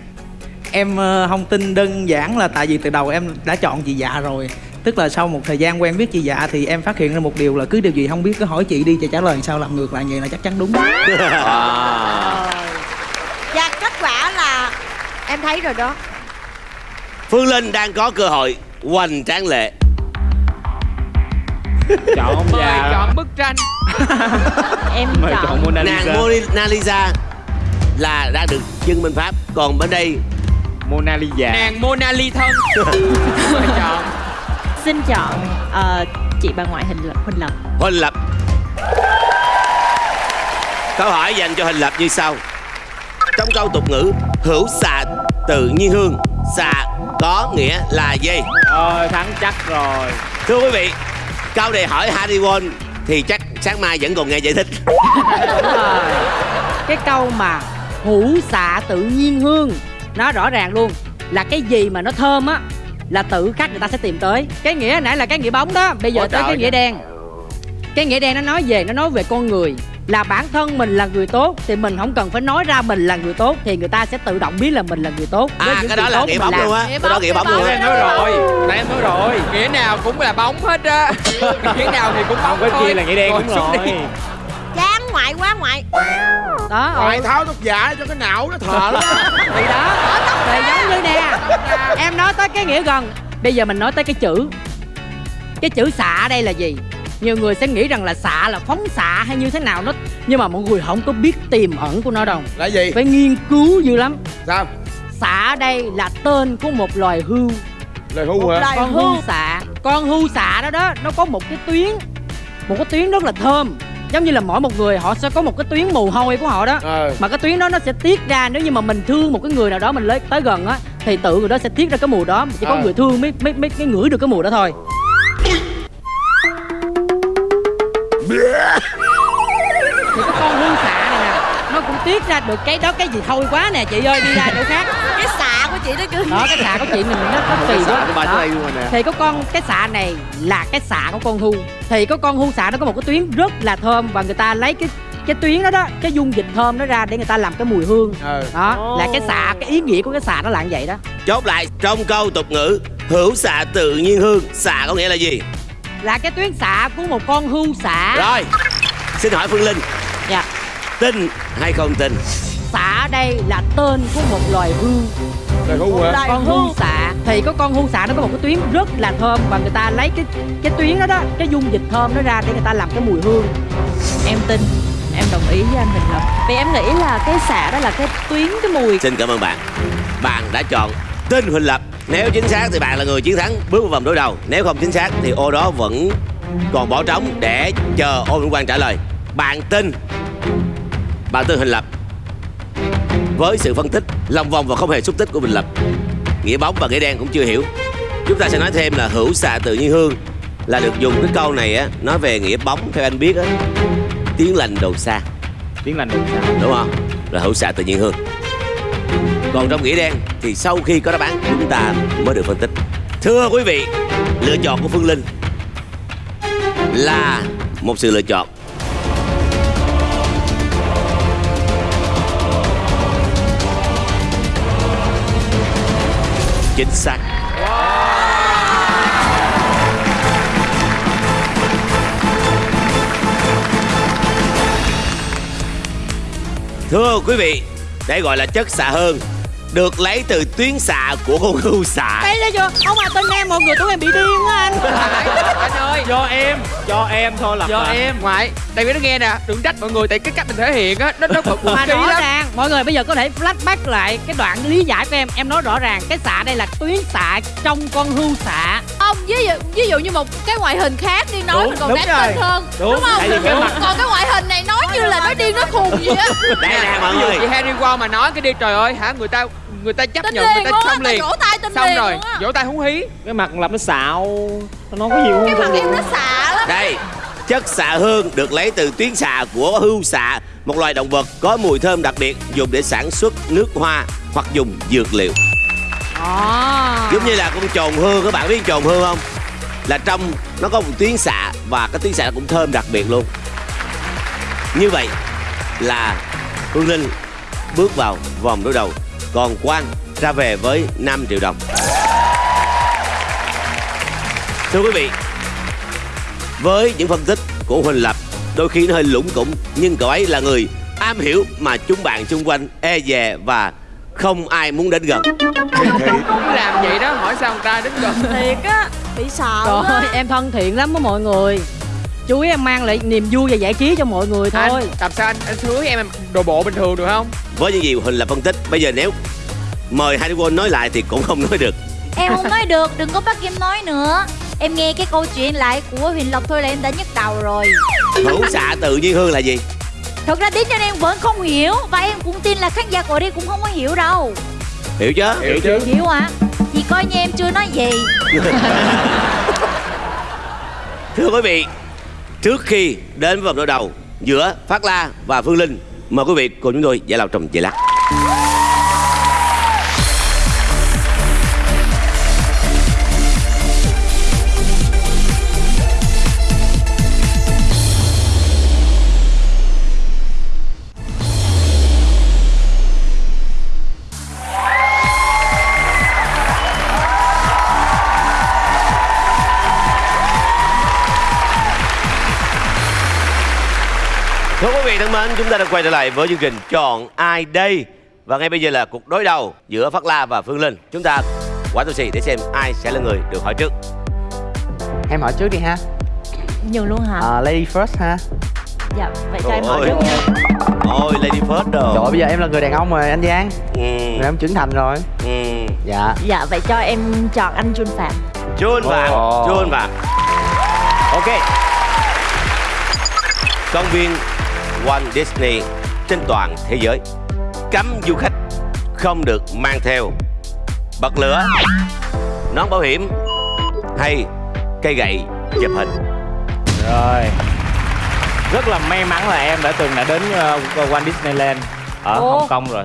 em ờ, không tin đơn giản là tại vì từ đầu em đã chọn chị dạ rồi tức là sau một thời gian quen biết chị dạ thì em phát hiện ra một điều là cứ điều gì không biết cứ hỏi chị đi chị trả lời sao làm ngược lại vậy là chắc chắn đúng. Và kết quả là em thấy rồi đó. Phương Linh đang có cơ hội hoành tráng lệ. chọn mời già chọn bức tranh. Em mời chọn chọn Mona Nàng Lisa. Mona Lisa là đang được trưng bên Pháp, còn bên đây Mona Lisa. Nàng Mona Ly thân. Chọn xin chọn ờ, chị bà ngoại hình lập huỳnh lập Huỳnh Lập. Câu hỏi dành cho Huỳnh Lập như sau. Trong câu tục ngữ hữu xạ tự nhiên hương, xạ có nghĩa là gì? Rồi thắng chắc rồi Thưa quý vị, câu này hỏi Harry Won thì chắc sáng mai vẫn còn nghe giải thích. Đúng rồi. cái câu mà hữu xạ tự nhiên hương nó rõ ràng luôn là cái gì mà nó thơm á là tự khắc người ta sẽ tìm tới. Cái nghĩa nãy là cái nghĩa bóng đó. Bây giờ Ủa tới cái nghĩa ơi. đen. Cái nghĩa đen nó nói về nó nói về con người. Là bản thân mình là người tốt thì mình không cần phải nói ra mình là người tốt thì người ta sẽ tự động biết là mình là người tốt. À cái đó là nghĩa bóng luôn á. Cái đó nghĩa bóng luôn em nói rồi. Nãy em nói rồi. Nghĩa nào cũng là bóng hết á. Nghĩa nào thì cũng bóng không chia là nghĩa đen đúng rồi ngoại quá ngoại. Đó ngoại ừ. tháo thuốc giả cho cái não nó thở đó thì đó. Thì giống như nè em nói tới cái nghĩa gần. Bây giờ mình nói tới cái chữ. Cái chữ xạ ở đây là gì? Nhiều người sẽ nghĩ rằng là xạ là phóng xạ hay như thế nào nó nhưng mà mọi người không có biết tiềm ẩn của nó đâu. Là gì? Phải nghiên cứu dữ lắm. Sao? Xạ ở đây là tên của một loài hươu. Lời hưu hả? loài con hưu hưu xạ. Con hưu xạ đó đó nó có một cái tuyến. Một cái tuyến rất là thơm giống như là mỗi một người họ sẽ có một cái tuyến mồ hôi của họ đó. Ờ mà cái tuyến đó nó sẽ tiết ra nếu như mà mình thương một cái người nào đó mình lấy tới gần á thì tự người đó sẽ tiết ra cái mùi đó. Chỉ có Ờ. người thương mới mới mới, mới ngửi được cái mùi đó thôi. Thì cái con hương xạ này nè nó cũng tiết ra được cái đó cái gì thôi quá nè chị ơi đi ra chỗ khác. Cái xạ chị nó cứ đó cái xạ của chị mình nó nó kỳ quá. Của bà Đó. tới đây luôn rồi nè. Thì có con cái xạ này là cái xạ của con hưu thì có con hưu xạ nó có một cái tuyến rất là thơm và người ta lấy cái cái tuyến đó đó cái dung dịch thơm nó ra để người ta làm cái mùi hương. Ờ đó là cái xạ cái ý nghĩa của cái xạ nó là như vậy đó. Chốt lại trong câu tục ngữ hữu xạ tự nhiên hương xạ có nghĩa là gì? Là cái tuyến xạ của một con hưu xạ rồi xin hỏi phương linh. Dạ. Tin hay không tin xạ ở đây là tên của một loài hưu lời hưu hả? Loài con hưu xạ thì có con hưu xạ nó có một cái tuyến rất là thơm và người ta lấy cái cái tuyến đó đó cái dung dịch thơm nó ra để người ta làm cái mùi hương. Em tin em đồng ý với anh Huỳnh Lập vì em nghĩ là cái xạ đó là cái tuyến cái mùi. Xin cảm ơn bạn. Bạn đã chọn tin huỳnh lập. Nếu chính xác thì bạn là người chiến thắng bước vào vòng đối đầu. Nếu không chính xác thì ô đó vẫn còn bỏ trống để chờ ô Vĩnh Quang trả lời. Bạn tin bạn tin huỳnh lập với sự phân tích lòng vòng và không hề xúc tích của huỳnh lập. Nghĩa bóng và nghĩa đen cũng chưa hiểu. Chúng ta sẽ nói thêm là hữu xạ tự nhiên hương là được dùng cái câu này á nói về nghĩa bóng theo anh biết á. Tiếng lành đầu xa. Tiếng lành đồn xa. Đúng không? Là hữu xạ tự nhiên hương. Còn trong nghĩa đen thì sau khi có đáp án chúng ta mới được phân tích. Thưa quý vị lựa chọn của phương linh là một sự lựa chọn chính xác. Thưa quý vị đây gọi là chất xạ hơn được lấy từ tuyến xạ của con hươu xạ. Đây là chưa? Ông mà tên em mọi người tưởng em bị điên quá anh. Anh ơi. Cho em cho em thôi là do em. Ngoại tại vì nó nghe nè đừng trách mọi người tại cái cách mình thể hiện á nó nó bực mà ký rõ lắm. ràng mọi người bây giờ có thể flashback lại cái đoạn lý giải của em. Em nói rõ ràng cái xạ đây là tuyến xạ trong con hươu xạ. Ông ví dụ ví dụ như một cái ngoại hình khác đi nói Đúng, mình còn đúng đáng tin hơn. Đúng, không? tại vì cái mặt- còn cái ngoại hình này nói như là nói điên nói khùng gì á. Đây nè mọi ví dụ người. chị Harry Potter mà nói cái đi trời ơi hả? Người ta người ta chấp tin nhận người ta xong liền. vỗ tay tin xong liền rồi vỗ tay húng hí. Cái mặt lập nó xạo nó có nhiều cái hơn mặt em nó xạ lắm đây chất xạ hương được lấy từ tuyến xạ của hươu xạ một loài động vật có mùi thơm đặc biệt dùng để sản xuất nước hoa hoặc dùng dược liệu. À. giống như là con trồn hương các bạn biết trồn hương không? Là trong nó có một tuyến xạ và cái tuyến xạ cũng thơm đặc biệt luôn. Như vậy là Phương Linh bước vào vòng đối đầu còn Quang ra về với 5 triệu đồng. Thưa quý vị với những phân tích của Huỳnh Lập đôi khi nó hơi lủng củng nhưng cậu ấy là người am hiểu mà chúng bạn xung quanh e dè và không ai muốn đến gần. Cứ làm vậy đó hỏi sao người ta đến gần? Thiệt á bị sợ Trời ơi, em thân thiện lắm với mọi người. Chú ý em mang lại niềm vui và giải trí cho mọi người thôi. anh làm sao anh anh cưới em đồ bộ bình thường được không? Với những gì Huỳnh Lập phân tích bây giờ nếu mời Harry Potter nói lại thì cũng không nói được. Em không nói được, đừng có bắt em nói nữa Em nghe cái câu chuyện lại của Huyền Lộc thôi là em đã nhức đầu rồi. Hữu xạ tự nhiên hương là gì? Thật ra tiếng cho em vẫn không hiểu Và em cũng tin là khán giả của đây cũng không có hiểu đâu. Hiểu chứ? Hiểu chứ. Hiểu hả? Thì coi như em chưa nói gì. Thưa quý vị trước khi đến với vòng đối đầu giữa Phát La và Phương Linh mời quý vị cùng chúng tôi giải lao trong giây lát mến, chúng ta đã quay trở lại với chương trình Chọn ai đây? Và ngay bây giờ là cuộc đối đầu giữa Phát La và Phương Linh. Chúng ta quả tôi xì để xem ai sẽ là người được hỏi trước. Em hỏi trước đi ha Nhiều luôn hả? à, Lady first ha Dạ, vậy cho em hỏi Ôi. trước nha Ôi, Lady First đồ. Trời bây giờ em là người đàn ông rồi anh Giang Ừ. Rồi em trưởng thành rồi Ừ. Dạ Dạ, vậy cho em chọn anh Jun Phạm Chun vàng, Ồ. chun vàng. Ok. Công viên Walt Disney trên toàn thế giới. Cấm du khách không được mang theo bật lửa, nón bảo hiểm hay cây gậy chụp hình. Rồi. Rất là may mắn là em đã từng đã đến uh, Walt Disneyland ở Ồ. Hồng Kông rồi.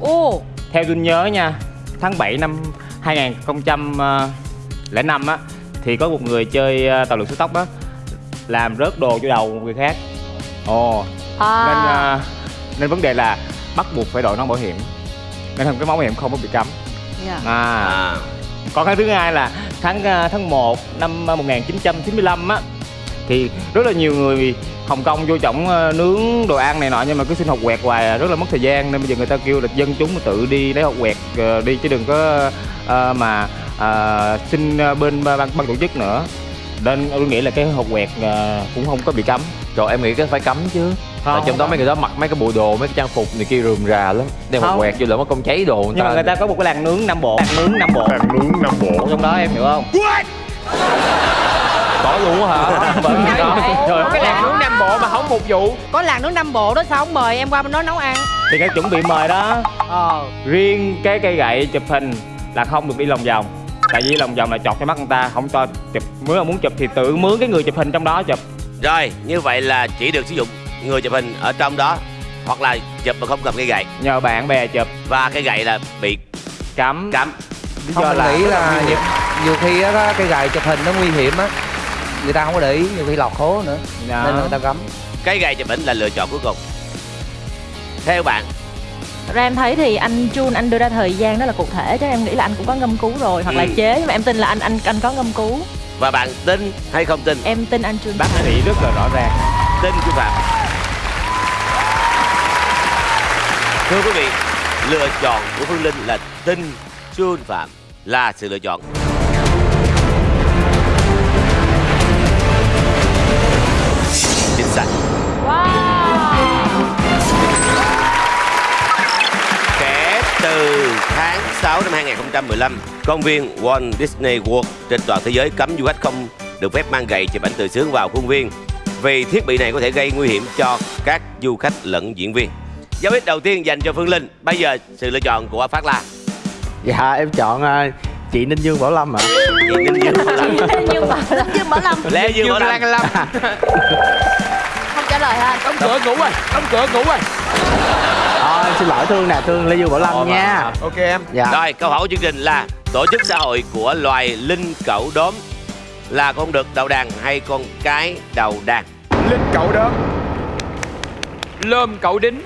Ồ, Theo tôi nhớ nha Tháng 7 năm 2005 á Thì có một người chơi ờ, tàu lượn siêu tốc á Làm rớt đồ cho đầu một người khác. Ồ à, Nên ờ, nên vấn đề là bắt buộc phải đội nón bảo hiểm. Nên cái món bảo hiểm không có bị cấm. Dạ. à. À, Còn cái thứ hai là tháng ờ, tháng 1 năm ờ, 1995 á thì rất là nhiều người Hồng Kông vô trọng ờ, nướng đồ ăn này nọ nhưng mà cứ xin học quẹt hoài à, rất là mất thời gian. Nên bây giờ người ta kêu là dân chúng mà tự đi lấy học quẹt đi chứ đừng có mà xin bên ban, ban tổ chức nữa. Nên tôi nghĩ là cái học quẹt cũng không có bị cấm. Rồi em nghĩ cái phải cấm chứ Không, trong đó mấy người đó mặc mấy cái bộ đồ, mấy cái trang phục này kia rườm rà lắm. Đem một Không. quẹt vô lỡ mất công cháy đồ người nhưng mà người ta có một cái làng nướng Nam Bộ. Làng nướng Nam Bộ. Làng nướng Nam Bộ. Trong đó em hiểu không? Có luôn hả? Vâng, có. ơi. Trời ơi, cái làng nướng Nam Bộ mà không phục vụ. Có làng nướng Nam Bộ đó sao không mời em qua bên đó nấu ăn? thì cái chuẩn bị mời đó Ờ, riêng cái cây gậy chụp hình là không được đi lòng vòng. Tại vì lòng vòng là chọt cho mắt người ta không cho chụp. Nếu mà muốn chụp thì tự mướn cái người chụp hình trong đó chụp. Rồi, như vậy là chỉ được sử dụng người chụp hình ở trong đó hoặc là chụp mà không cầm cây gậy nhờ bạn bè chụp và cây gậy là bị cấm. lý Không do mình là nghĩ là nhiều, nhiều khi á cái gài chụp hình nó nguy hiểm á Người ta không có để ý, nhiều khi lọt hố nữa Dạ. Nên người ta cấm Cây gậy chụp hình là lựa chọn cuối cùng. Theo bạn, Ra em thấy thì anh Jun anh đưa ra thời gian đó là cụ thể Chắc em nghĩ là anh cũng có ngâm cứu rồi Hoặc là Ừ. chế nhưng mà em tin là anh anh anh có ngâm cứu và bạn tin hay không tin? Em tin anh Jun bác sĩ rất là rõ ràng Tin của Phạm. Thưa quý vị, lựa chọn của Phương Linh là tin Chun Phạm là sự lựa chọn. Từ tháng 6 năm 2015, công viên Walt Disney World trên toàn thế giới cấm du khách không được phép mang gậy chụp ảnh tự sướng vào khuôn viên vì thiết bị này có thể gây nguy hiểm cho các du khách lẫn diễn viên. Dấu ích đầu tiên dành cho Phương Linh. Bây giờ sự lựa chọn của Phát La. Dạ em chọn ờ, chị Ninh Dương Bảo Lâm ạ Chị Ninh Dương Bảo Lâm. Mà Dương Bảo Lâm Lê Dương Bảo Lâm. Lâm Không trả lời ha đóng cửa ngủ rồi đóng cửa ngủ rồi em xin lỗi Thương nè, Thương Lê Dương Bảo Lâm nha. ok em. Dạ. Rồi, câu hỏi của chương trình là tổ chức xã hội của loài linh cẩu đốm là con đực đầu đàn hay con cái đầu đàn? linh cậu đó lơm cậu đính.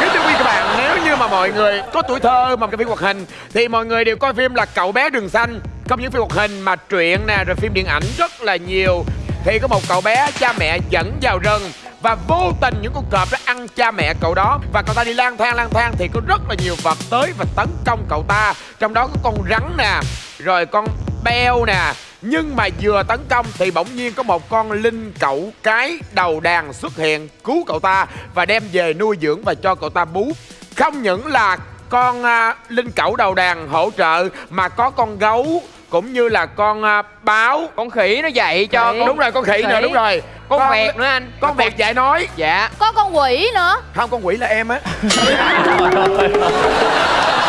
Kính thưa quý vị các bạn nếu như mà mọi người có tuổi thơ mà cái phim hoạt hình thì mọi người đều coi phim là cậu bé đường xanh. Không những phim hoạt hình mà truyện nè rồi phim điện ảnh rất là nhiều. Thì có một cậu bé cha mẹ dẫn vào rừng và vô tình những con cọp đã ăn cha mẹ cậu đó. Và cậu ta đi lang thang lang thang thì có rất là nhiều vật tới và tấn công cậu ta. Trong đó có con rắn nè rồi con beo nè. Nhưng mà vừa tấn công thì bỗng nhiên có một con linh cẩu cái đầu đàn xuất hiện cứu cậu ta và đem về nuôi dưỡng và cho cậu ta bú. Không những là con uh, linh cẩu đầu đàn hỗ trợ mà có con gấu cũng như là con à, báo con khỉ nó dạy cho Khỉ. đúng rồi con khỉ nữa đúng rồi. Con vẹt nữa anh con vẹt dạy nói. Dạ. Có con quỷ nữa. Không con quỷ là em á.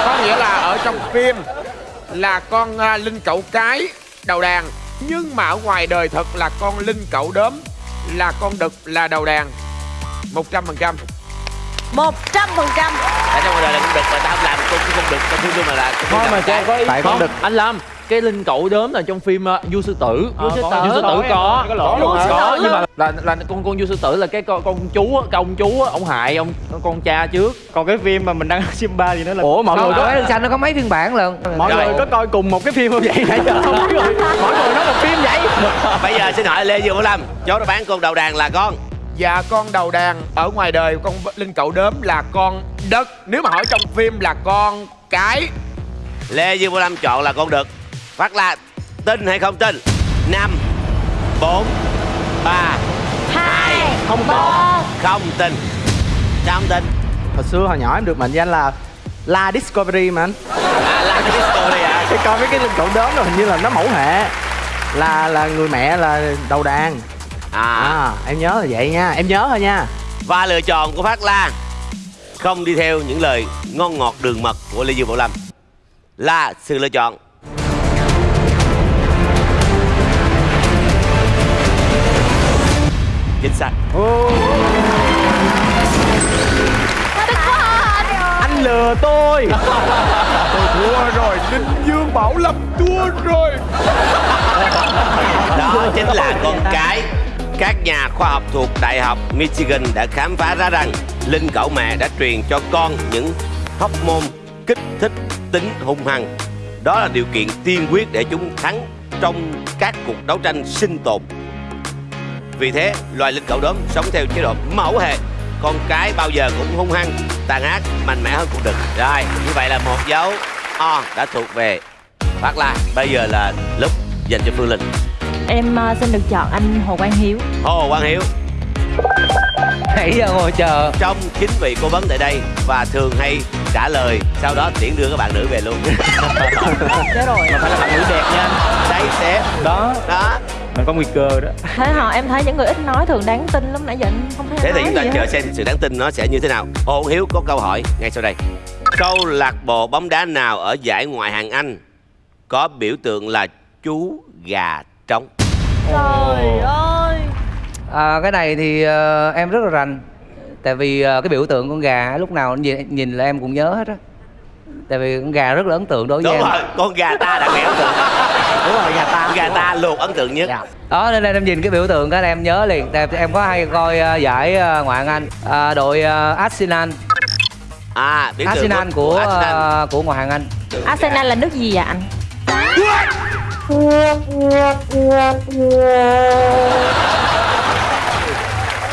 Có nghĩa là ở trong phim là con à, linh cẩu cái đầu đàn. Nhưng mà ở ngoài đời thật là con linh cẩu đốm là con đực là đầu đàn. Một trăm phần trăm. Một trăm phần trăm. Tại trong ngoài đời là con đực mà tao không làm con con đực tao thương tôi mà là con Thôi mà cho có ý Tại con Không, đực. Anh Lâm cái linh cẩu đốm là trong phim uh, vua sư tử. Vua sư Có, tử. vua sư tử có. Có nhưng mà là là con con vua sư tử là cái con, con chú á, công chú á, ông hại ông con cha trước. Còn cái phim mà mình đang Simba gì nữa là Ủa mọi người có à, Xanh nó có mấy phiên bản lận? Mọi người có coi cùng một cái phim không vậy? Nãy giờ không biết rồi mỗi người nói một phim vậy. Bây giờ xin hỏi Lê Dương Bảo Lâm Chốt đáp án con đầu đàn là con. Dạ con đầu đàn ở ngoài đời con Linh Cậu Đốm là con đất Nếu mà hỏi trong phim là con cái Lê Dương Bảo Lâm chọn là con đực Phát La tin hay không tin? 5 4 3 2 Không có. Không tin. Không tin? Hồi xưa hồi nhỏ em được mệnh danh là La Discovery mà anh. À La Discovery à Thì coi mấy cái linh cậu đốm rồi hình như là nó mẫu hệ. Là là người mẹ là đầu đàn. À. em nhớ là vậy nha em nhớ thôi nha. Và lựa chọn của Phát La Không đi theo những lời ngon ngọt đường mật của Lê Dương Bảo Lâm. Là sự lựa chọn Chính xác anh lừa tôi. Tôi thua rồi Linh Dương Bảo Lâm thua rồi. Đó chính là con cái. Các nhà khoa học thuộc Đại học Michigan đã khám phá ra rằng Linh cẩu mẹ đã truyền cho con những hormone kích thích tính hung hăng. Đó là điều kiện tiên quyết để chúng thắng trong các cuộc đấu tranh sinh tồn Vì thế, loài linh cẩu đốm sống theo chế độ mẫu hệ. Con cái bao giờ cũng hung hăng, tàn ác, mạnh mẽ hơn con đực Rồi, như vậy là một dấu O đã thuộc về Phát La Bây giờ là lúc dành cho Phương Linh. Em ờ, xin được chọn anh Hồ Quang Hiếu. Hồ Quang Hiếu. Nãy giờ ngồi chờ. Trong chín vị cố vấn tại đây Và thường hay trả lời Sau đó tiễn đưa các bạn nữ về luôn. Chết rồi. Mà phải là bạn nữ đẹp nha. Đây sẽ Đó. Đó Mình có nguy cơ đó. Thế họ em thấy những người ít nói thường đáng tin lắm nãy giờ anh không thấy Thế thì chúng ta chờ xem sự đáng tin nó sẽ như thế nào. Hồ Hiếu có câu hỏi ngay sau đây. Câu lạc bộ bóng đá nào ở giải ngoại hạng Anh Có biểu tượng là chú gà trống? Trời ơi. À, cái này thì ờ, em rất là rành. Tại vì ờ, cái biểu tượng con gà lúc nào nhìn, nhìn là em cũng nhớ hết á. Tại vì con gà rất là ấn tượng đối với Đúng em. rồi, con gà ta đặc biệt ấn tượng đúng rồi gà ta. Gà ta luôn ấn tượng nhất. Đó nên em nhìn cái biểu tượng là em nhớ liền. Tại em có hay coi ờ, giải ờ, ngoại hạng anh Ờ, đội ờ, Arsenal. À, biểu tượng Arsenal của Arsenal. ờ, của ngoại hạng anh. Arsenal là nước gì vậy anh?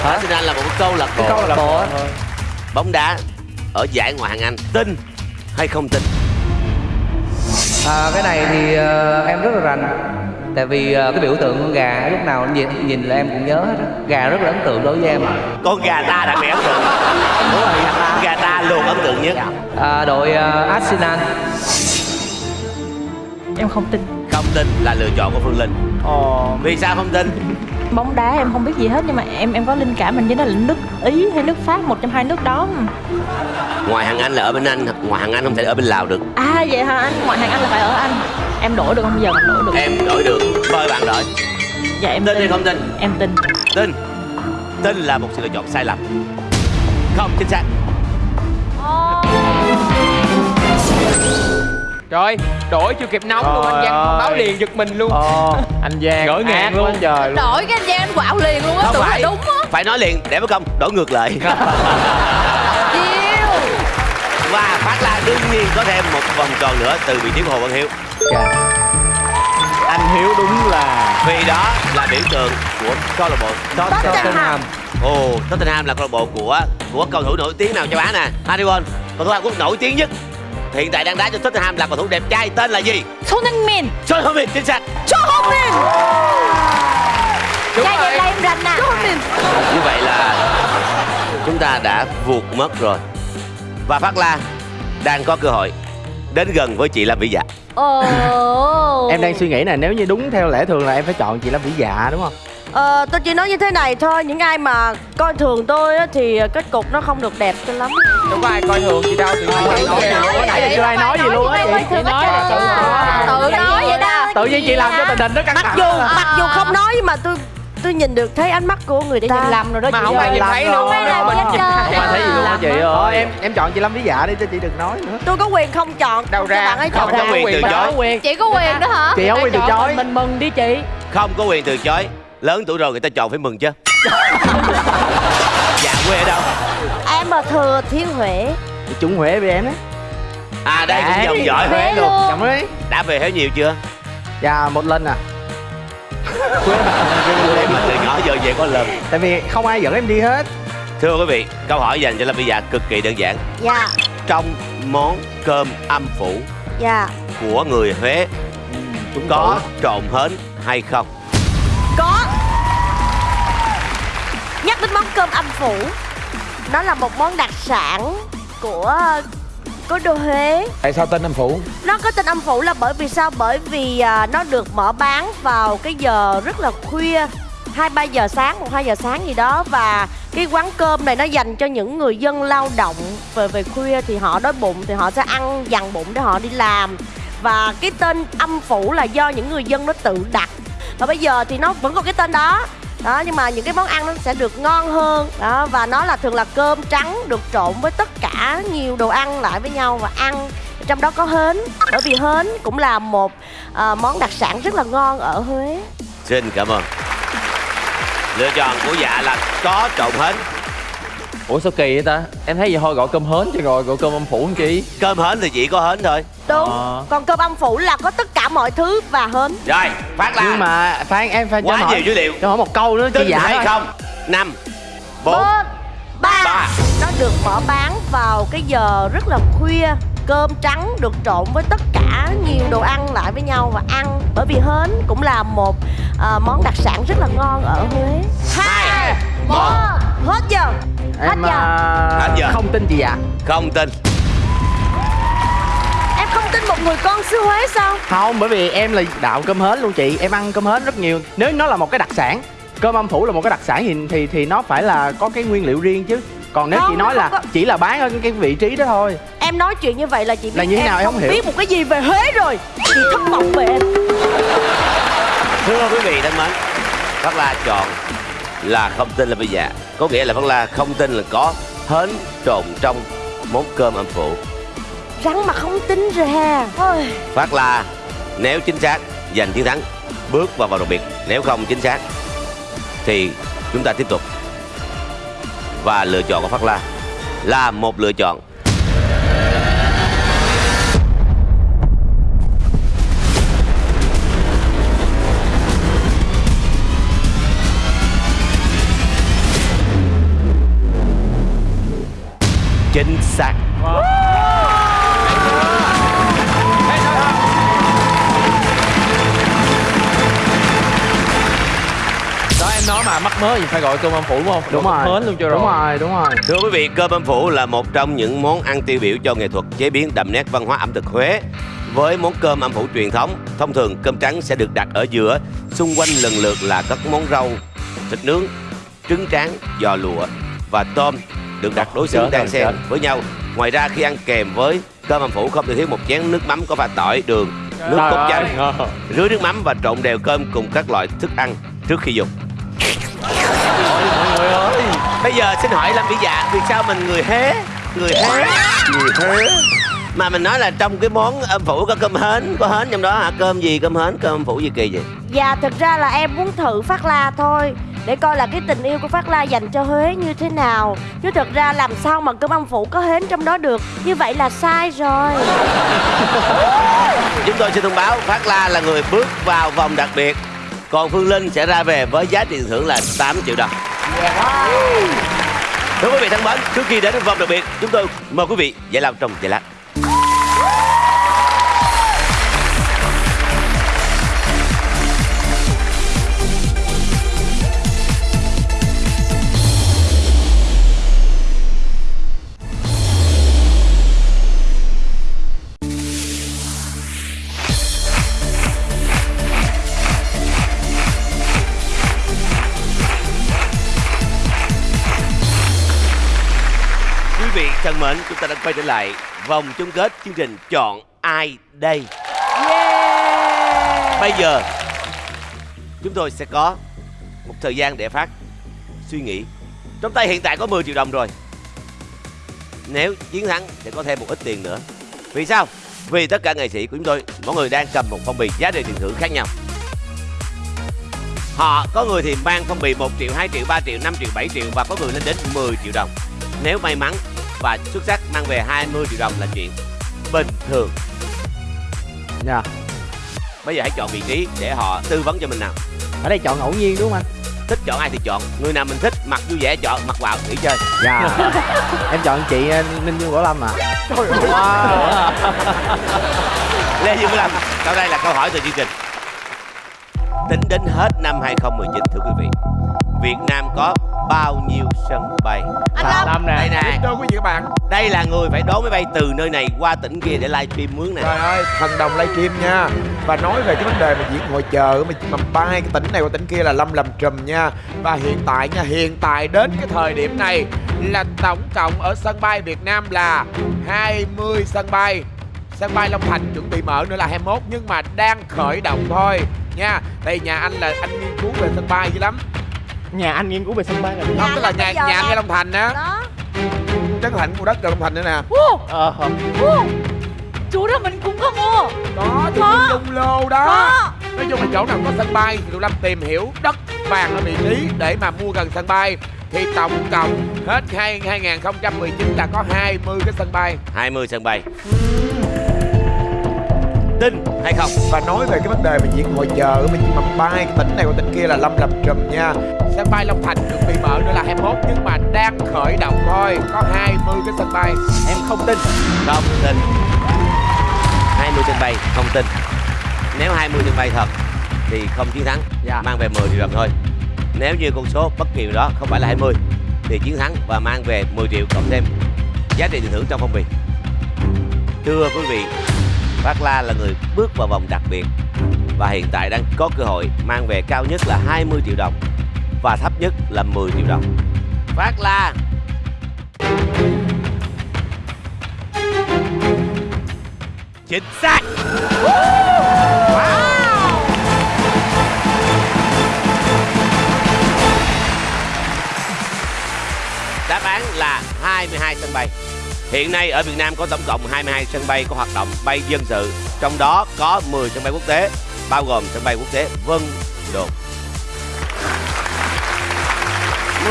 Arsenal là một câu lạc bộ câu lạc bộ bóng đá ở giải ngoại hạng Anh. Tin hay không tin à, cái này thì ờ, em rất là rành. Tại vì ờ, cái biểu tượng con gà lúc nào nhìn, nhìn là em cũng nhớ hết á. Gà rất là ấn tượng đối với em. Con gà ta đặc biệt ấn tượng. Đúng rồi gà ta gà ta luôn ấn tượng nhất. À, đội ờ, Arsenal. Em không tin. Không tin là lựa chọn của Phương Linh. Vì sao không tin Bóng đá em không biết gì hết nhưng mà em em có linh cảm mình với nó là nước Ý hay nước Pháp một trong hai nước đó. Ngoại hạng Anh là ở bên Anh ngoại hạng Anh không thể ở bên Lào được. À vậy hả anh? Ngoại hạng Anh là phải ở Anh. Em đổi được không? Giờ mình đổi được. Em đổi được. Mời bạn đổi. Dạ em tin. hay không tin. Em tin. Tin. Tin là một sự lựa chọn sai lầm. Không chính xác Trời đổi chưa kịp nóng luôn anh Giang thông báo liền giật mình luôn. Anh Giang Ngỡ ngàng luôn. trời luôn. Đổi cái anh Giang anh quạo liền luôn á Tưởng là phải. đúng á. Phải nói liền để bất công đổi ngược lại. Chiêu và phát la đương nhiên có thêm một vòng tròn nữa từ vị trí của Hồ Văn Hiếu. Anh Hiếu đúng là vì đó là biểu tượng của câu lạc bộ Tottenham. Ồ, Tottenham là câu lạc bộ của của cầu thủ nổi tiếng nào châu Á nè? Harry Kane cầu thủ Hàn Quốc nổi tiếng nhất hiện tại đang đá cho Tottenham là cầu thủ đẹp trai tên là gì? Son Heung-min Son Heung-min chính xác. Cho mình Đúng Dạ rồi. là em rành nè. Như vậy là chúng ta đã vụt mất rồi. Và Phát La đang có cơ hội đến gần với chị Lâm Vĩ Dạ. Ồ. Em đang suy nghĩ nè nếu như đúng theo lẽ thường là em phải chọn chị Lâm Vĩ Dạ đúng không Ờ, tôi chỉ nói như thế này thôi Những ai mà coi thường tôi á, thì kết cục nó không được đẹp cho lắm. Đâu có ai coi thường gì đâu Tự nhiên Tự nói vậy, nãy giờ chưa ai nói gì luôn á. Chị. Tự nói là tự Tự nói vậy đó. Tự nhiên chị làm cho tình hình nó căng Mặc thẳng dù mặc dù không nói nhưng mà tôi tôi nhìn được thấy ánh mắt của người Chị ta. nhìn lầm rồi đó Mà chị không ai nhìn thấy luôn không ai thấy gì luôn á chị ơi. Em em chọn chị Lâm Vĩ Dạ đi cho chị đừng nói nữa. Tôi có quyền không chọn Đâu ra. bạn ấy không chọn. có quyền từ chối. có Chị có quyền đó hả? Chị không quyền từ chối. mình mừng đi chị. Không có quyền từ chối lớn tuổi rồi người ta chọn phải mừng chứ. Dạ quê ở đâu? Em mà thừa thiên huệ Chị trúng Huế với em á. À đây cũng Đấy. dòng giỏi Huế Huế luôn. chồng ấy đã về Huế nhiều chưa? Dạ một lần à. Em mà từ nhỏ giờ về có lần. Tại vì không ai dẫn em đi hết. Thưa quý vị câu hỏi dành cho lâm vĩ dạ cực kỳ đơn giản. Dạ. Trong món cơm âm phủ Dạ. của người huế có trộn hến hay không? Có đến món cơm âm phủ. Nó là một món đặc sản của cố đô Huế. Tại sao tên âm phủ? Nó có tên âm phủ là bởi vì sao? Bởi vì à, nó được mở bán vào cái giờ rất là khuya hai ba giờ sáng, một hai giờ sáng gì đó. Và cái quán cơm này nó dành cho những người dân lao động về về khuya thì họ đói bụng thì họ sẽ ăn dằn bụng để họ đi làm. Và cái tên âm phủ là do những người dân nó tự đặt. Và bây giờ thì nó vẫn còn cái tên đó đó nhưng mà những cái món ăn nó sẽ được ngon hơn. Đó và nó là thường là cơm trắng được trộn với tất cả nhiều đồ ăn lại với nhau và ăn. Trong đó có hến bởi vì hến cũng là một à, món đặc sản rất là ngon ở huế. Xin cảm ơn. Lựa chọn của dạ là có trộn hến ủa sao kỳ vậy ta? Em thấy vậy thôi gọi cơm hến chứ rồi gọi cơm âm phủ làm chi? Cơm hến thì chỉ có hến thôi. Đúng Ờ. còn cơm âm phủ là có tất cả mọi thứ và hến. Rồi phát la nhưng mà phan em phải quá cho nhiều dữ liệu. cho hỏi một câu nữa chị tin dạ hay không? Năm bốn ba. nó được mở bán vào cái giờ rất là khuya cơm trắng được trộn với tất cả nhiều đồ ăn lại với nhau và ăn. Bởi vì hến cũng là một à, món đặc sản rất là ngon ở huế. Hai một. hết giờ. Hết em giờ. à, Hết giờ. không tin chị dạ không tin. Em không tin một người con xứ huế sao? Không bởi vì em là đạo cơm hến luôn chị. Em ăn cơm hến rất nhiều. Nếu nó là một cái đặc sản cơm âm phủ là một cái đặc sản thì thì thì nó phải là có cái nguyên liệu riêng chứ. Còn nếu Không, chị nói nó là có- chỉ là bán ở cái vị trí đó thôi em nói chuyện như vậy là chị biết Là như thế em nào em không hiểu. biết một cái gì về huế rồi. Chị thất vọng về em. Thưa quý vị thân mến phát la chọn là không tin là bây giờ. Có nghĩa là phát la không tin là có hến trộn trong món cơm âm phủ rắn mà không tin rồi ha. Ôi. phát la nếu chính xác giành chiến thắng bước vào vòng đặc biệt. Nếu không chính xác thì chúng ta tiếp tục. Và lựa chọn của phát la là một lựa chọn chính xác. Đó em nói mà mắc mớ gì phải gọi cơm âm phủ đúng không? Đúng Gọi rồi. hến luôn cho rồi đúng rồi. đúng rồi. Thưa quý vị, cơm âm phủ là một trong những món ăn tiêu biểu cho nghệ thuật chế biến đậm nét văn hóa ẩm thực Huế. Với món cơm âm phủ truyền thống, thông thường cơm trắng sẽ được đặt ở giữa, xung quanh lần lượt là các món rau, thịt nướng, trứng tráng, giò lụa và tôm được đặt đối xứng đan xen với nhau. Ngoài ra khi ăn kèm với cơm âm phủ không thể thiếu một chén nước mắm có pha tỏi, đường, nước Trời cốt chanh, rưới nước mắm và trộn đều cơm cùng các loại thức ăn trước khi dùng. mọi người ơi. Bây giờ xin hỏi Lâm Vĩ Dạ Vì sao mình người Huế Người Huế Người Huế Mà mình nói là trong cái món âm phủ có cơm hến Có hến trong đó hả? Cơm gì cơm hến Cơm âm phủ gì kỳ vậy? Dạ thực ra là em muốn thử Phát La thôi Để coi là cái tình yêu của Phát La dành cho Huế như thế nào. Chứ thực ra làm sao mà cơm âm phủ có hến trong đó được. Như vậy là sai rồi. Chúng tôi xin thông báo Phát La là người bước vào vòng đặc biệt. Còn Phương Linh sẽ ra về với giá tiền thưởng là 8 triệu đồng. Thưa quý vị thân mến Trước khi đến với vòng đặc biệt Chúng tôi mời quý vị giải lao trong giây lát thân mến, chúng ta đã quay trở lại vòng chung kết chương trình Chọn Ai Đây? Bây giờ chúng tôi sẽ có một thời gian để phát suy nghĩ. Trong tay hiện tại có 10 triệu đồng rồi. Nếu chiến thắng sẽ có thêm một ít tiền nữa. Vì sao? Vì tất cả nghệ sĩ của chúng tôi Mỗi người đang cầm một phong bì giá trị tiền thưởng khác nhau. Họ có người thì mang phong bì 1 triệu, 2 triệu, 3 triệu, 5 triệu, 7 triệu Và có người lên đến 10 triệu đồng. Nếu may mắn và xuất sắc mang về 20 triệu đồng là chuyện bình thường. Dạ. Bây giờ hãy chọn vị trí để họ tư vấn cho mình nào. Ở đây chọn ngẫu nhiên đúng không anh? Thích chọn ai thì chọn. Người nào mình thích mặc vui vẻ chọn mặc vào nghỉ chơi. Dạ. Em chọn chị ờ, ninh dương võ lâm ạ. Trời ơi. Wow. Lê Dương Lâm Sau đây là câu hỏi từ chương trình. Tính đến hết năm 2019 thưa quý vị Việt Nam có bao nhiêu sân bay? Anh Lâm. Nè. Đây nè. Đôi quý vị các bạn. Đây là người phải đón máy bay từ nơi này qua tỉnh kia để livestream mướn nè. Trời ơi, thần đồng livestream nha. Và nói về cái vấn đề mà diễn ngồi chờ mà, mà bay cái tỉnh này qua tỉnh kia là Lâm làm trùm nha. Và hiện tại nha, hiện tại đến cái thời điểm này Là tổng cộng ở sân bay Việt Nam là 20 sân bay. Sân bay Long Thành chuẩn bị mở nữa là 21 Nhưng mà đang khởi động thôi nha. Tại nhà anh là anh nghiên cứu về sân bay dữ lắm Nhà anh nghiên cứu về sân bay là Không, tức là nhà, nhà anh Long Thành á đó. Trấn Thành mua đất gần Long Thành nữa nè. Ờ. Chú đó mình cũng có mua. Thì Có. Dung Lô đó. Có. Nói chung là chỗ nào có sân bay thì tụi Lâm tìm hiểu đất vàng ở vị trí để mà mua gần sân bay. Thì tổng cộng hết hai 2019 là có 20 cái sân bay. 20 sân bay Tin hay không? Và nói về cái vấn đề mà diễn hội chợ mà mà bay cái tỉnh này qua tỉnh kia là Lâm làm trùm nha. Sân bay Long Thành chuẩn bị mở nữa là 21 nhưng mà đang khởi động thôi. Có 20 cái sân bay. Em không tin. Không tin. 20 sân bay không tin. Nếu 20 sân bay thật Thì không chiến thắng. Dạ. Mang về 10 triệu đồng thôi. Nếu như con số bất kỳ đó không phải là 20 Thì chiến thắng và mang về 10 triệu cộng thêm Giá trị tiền thưởng trong phong bì. Thưa quý vị Phát La là người bước vào vòng đặc biệt Và hiện tại đang có cơ hội mang về cao nhất là 20 triệu đồng Và thấp nhất là 10 triệu đồng. Phát La. Chính xác. Đáp án là 22 sân bay. Hiện nay ở Việt Nam có tổng cộng 22 sân bay có hoạt động bay dân sự, Trong đó có 10 sân bay quốc tế, Bao gồm sân bay quốc tế Vân Đồn.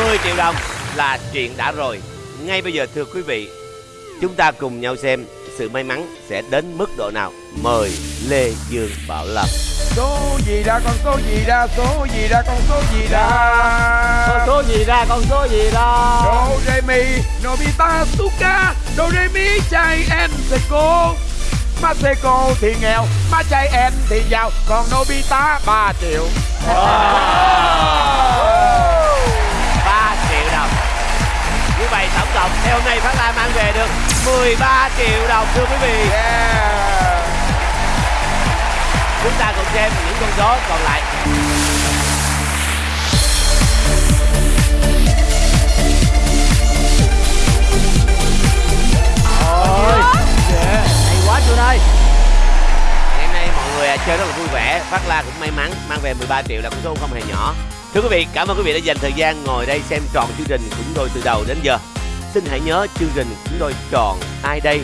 10 triệu đồng là chuyện đã rồi. Ngay bây giờ, thưa quý vị, Chúng ta cùng nhau xem sự may mắn sẽ đến mức độ nào? Mời Lê Dương Bảo Lâm. Số gì ra con số gì ra số gì ra con số gì ra? Con số gì ra con số gì ra? Do re mi Nobita Suka Do re mi chai en seco Maseko thì nghèo Má chai en thì giàu. Còn Nobita 3 triệu. 3 triệu đồng. Như vậy tổng cộng theo hôm nay Phát Lai mang về được 13 triệu đồng thưa quý vị. Yeah. Chúng ta cùng xem những con số còn lại. Ôi Hay quá Trường ơi. Ngày hôm nay mọi người à, chơi rất là vui vẻ Phát La cũng may mắn mang về 13 triệu là con số không hề nhỏ. Thưa quý vị, cảm ơn quý vị đã dành thời gian ngồi đây xem tròn chương trình của chúng tôi từ đầu đến giờ Xin hãy nhớ chương trình chúng tôi chọn ai đây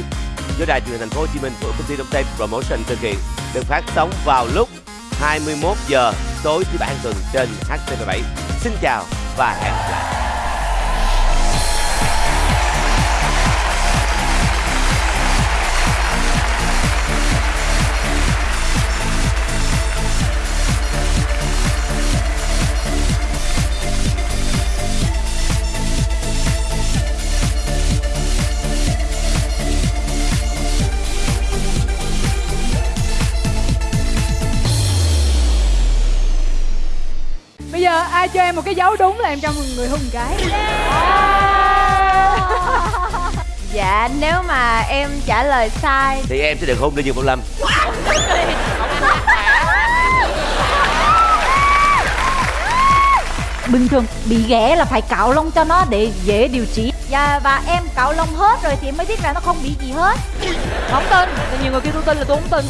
do đài truyền hình thành phố Hồ Chí Minh của công ty Đông Tây Promotion thực hiện được phát sóng vào lúc 21 giờ tối thứ bảy hàng tuần trên HTV7. Xin chào và hẹn gặp lại. Giờ ai cho em một cái dấu đúng là em cho một người hùng cái. Dạ nếu mà em trả lời sai. Thì em sẽ được hôn Lê Dương Bảo Lâm. Bình thường bị ghẻ là phải cạo lông cho nó để dễ điều trị. Dạ và em cạo lông hết rồi thì em mới biết là nó không bị gì hết. Không tin. Thì nhiều người kêu tôi tin là tôi không tin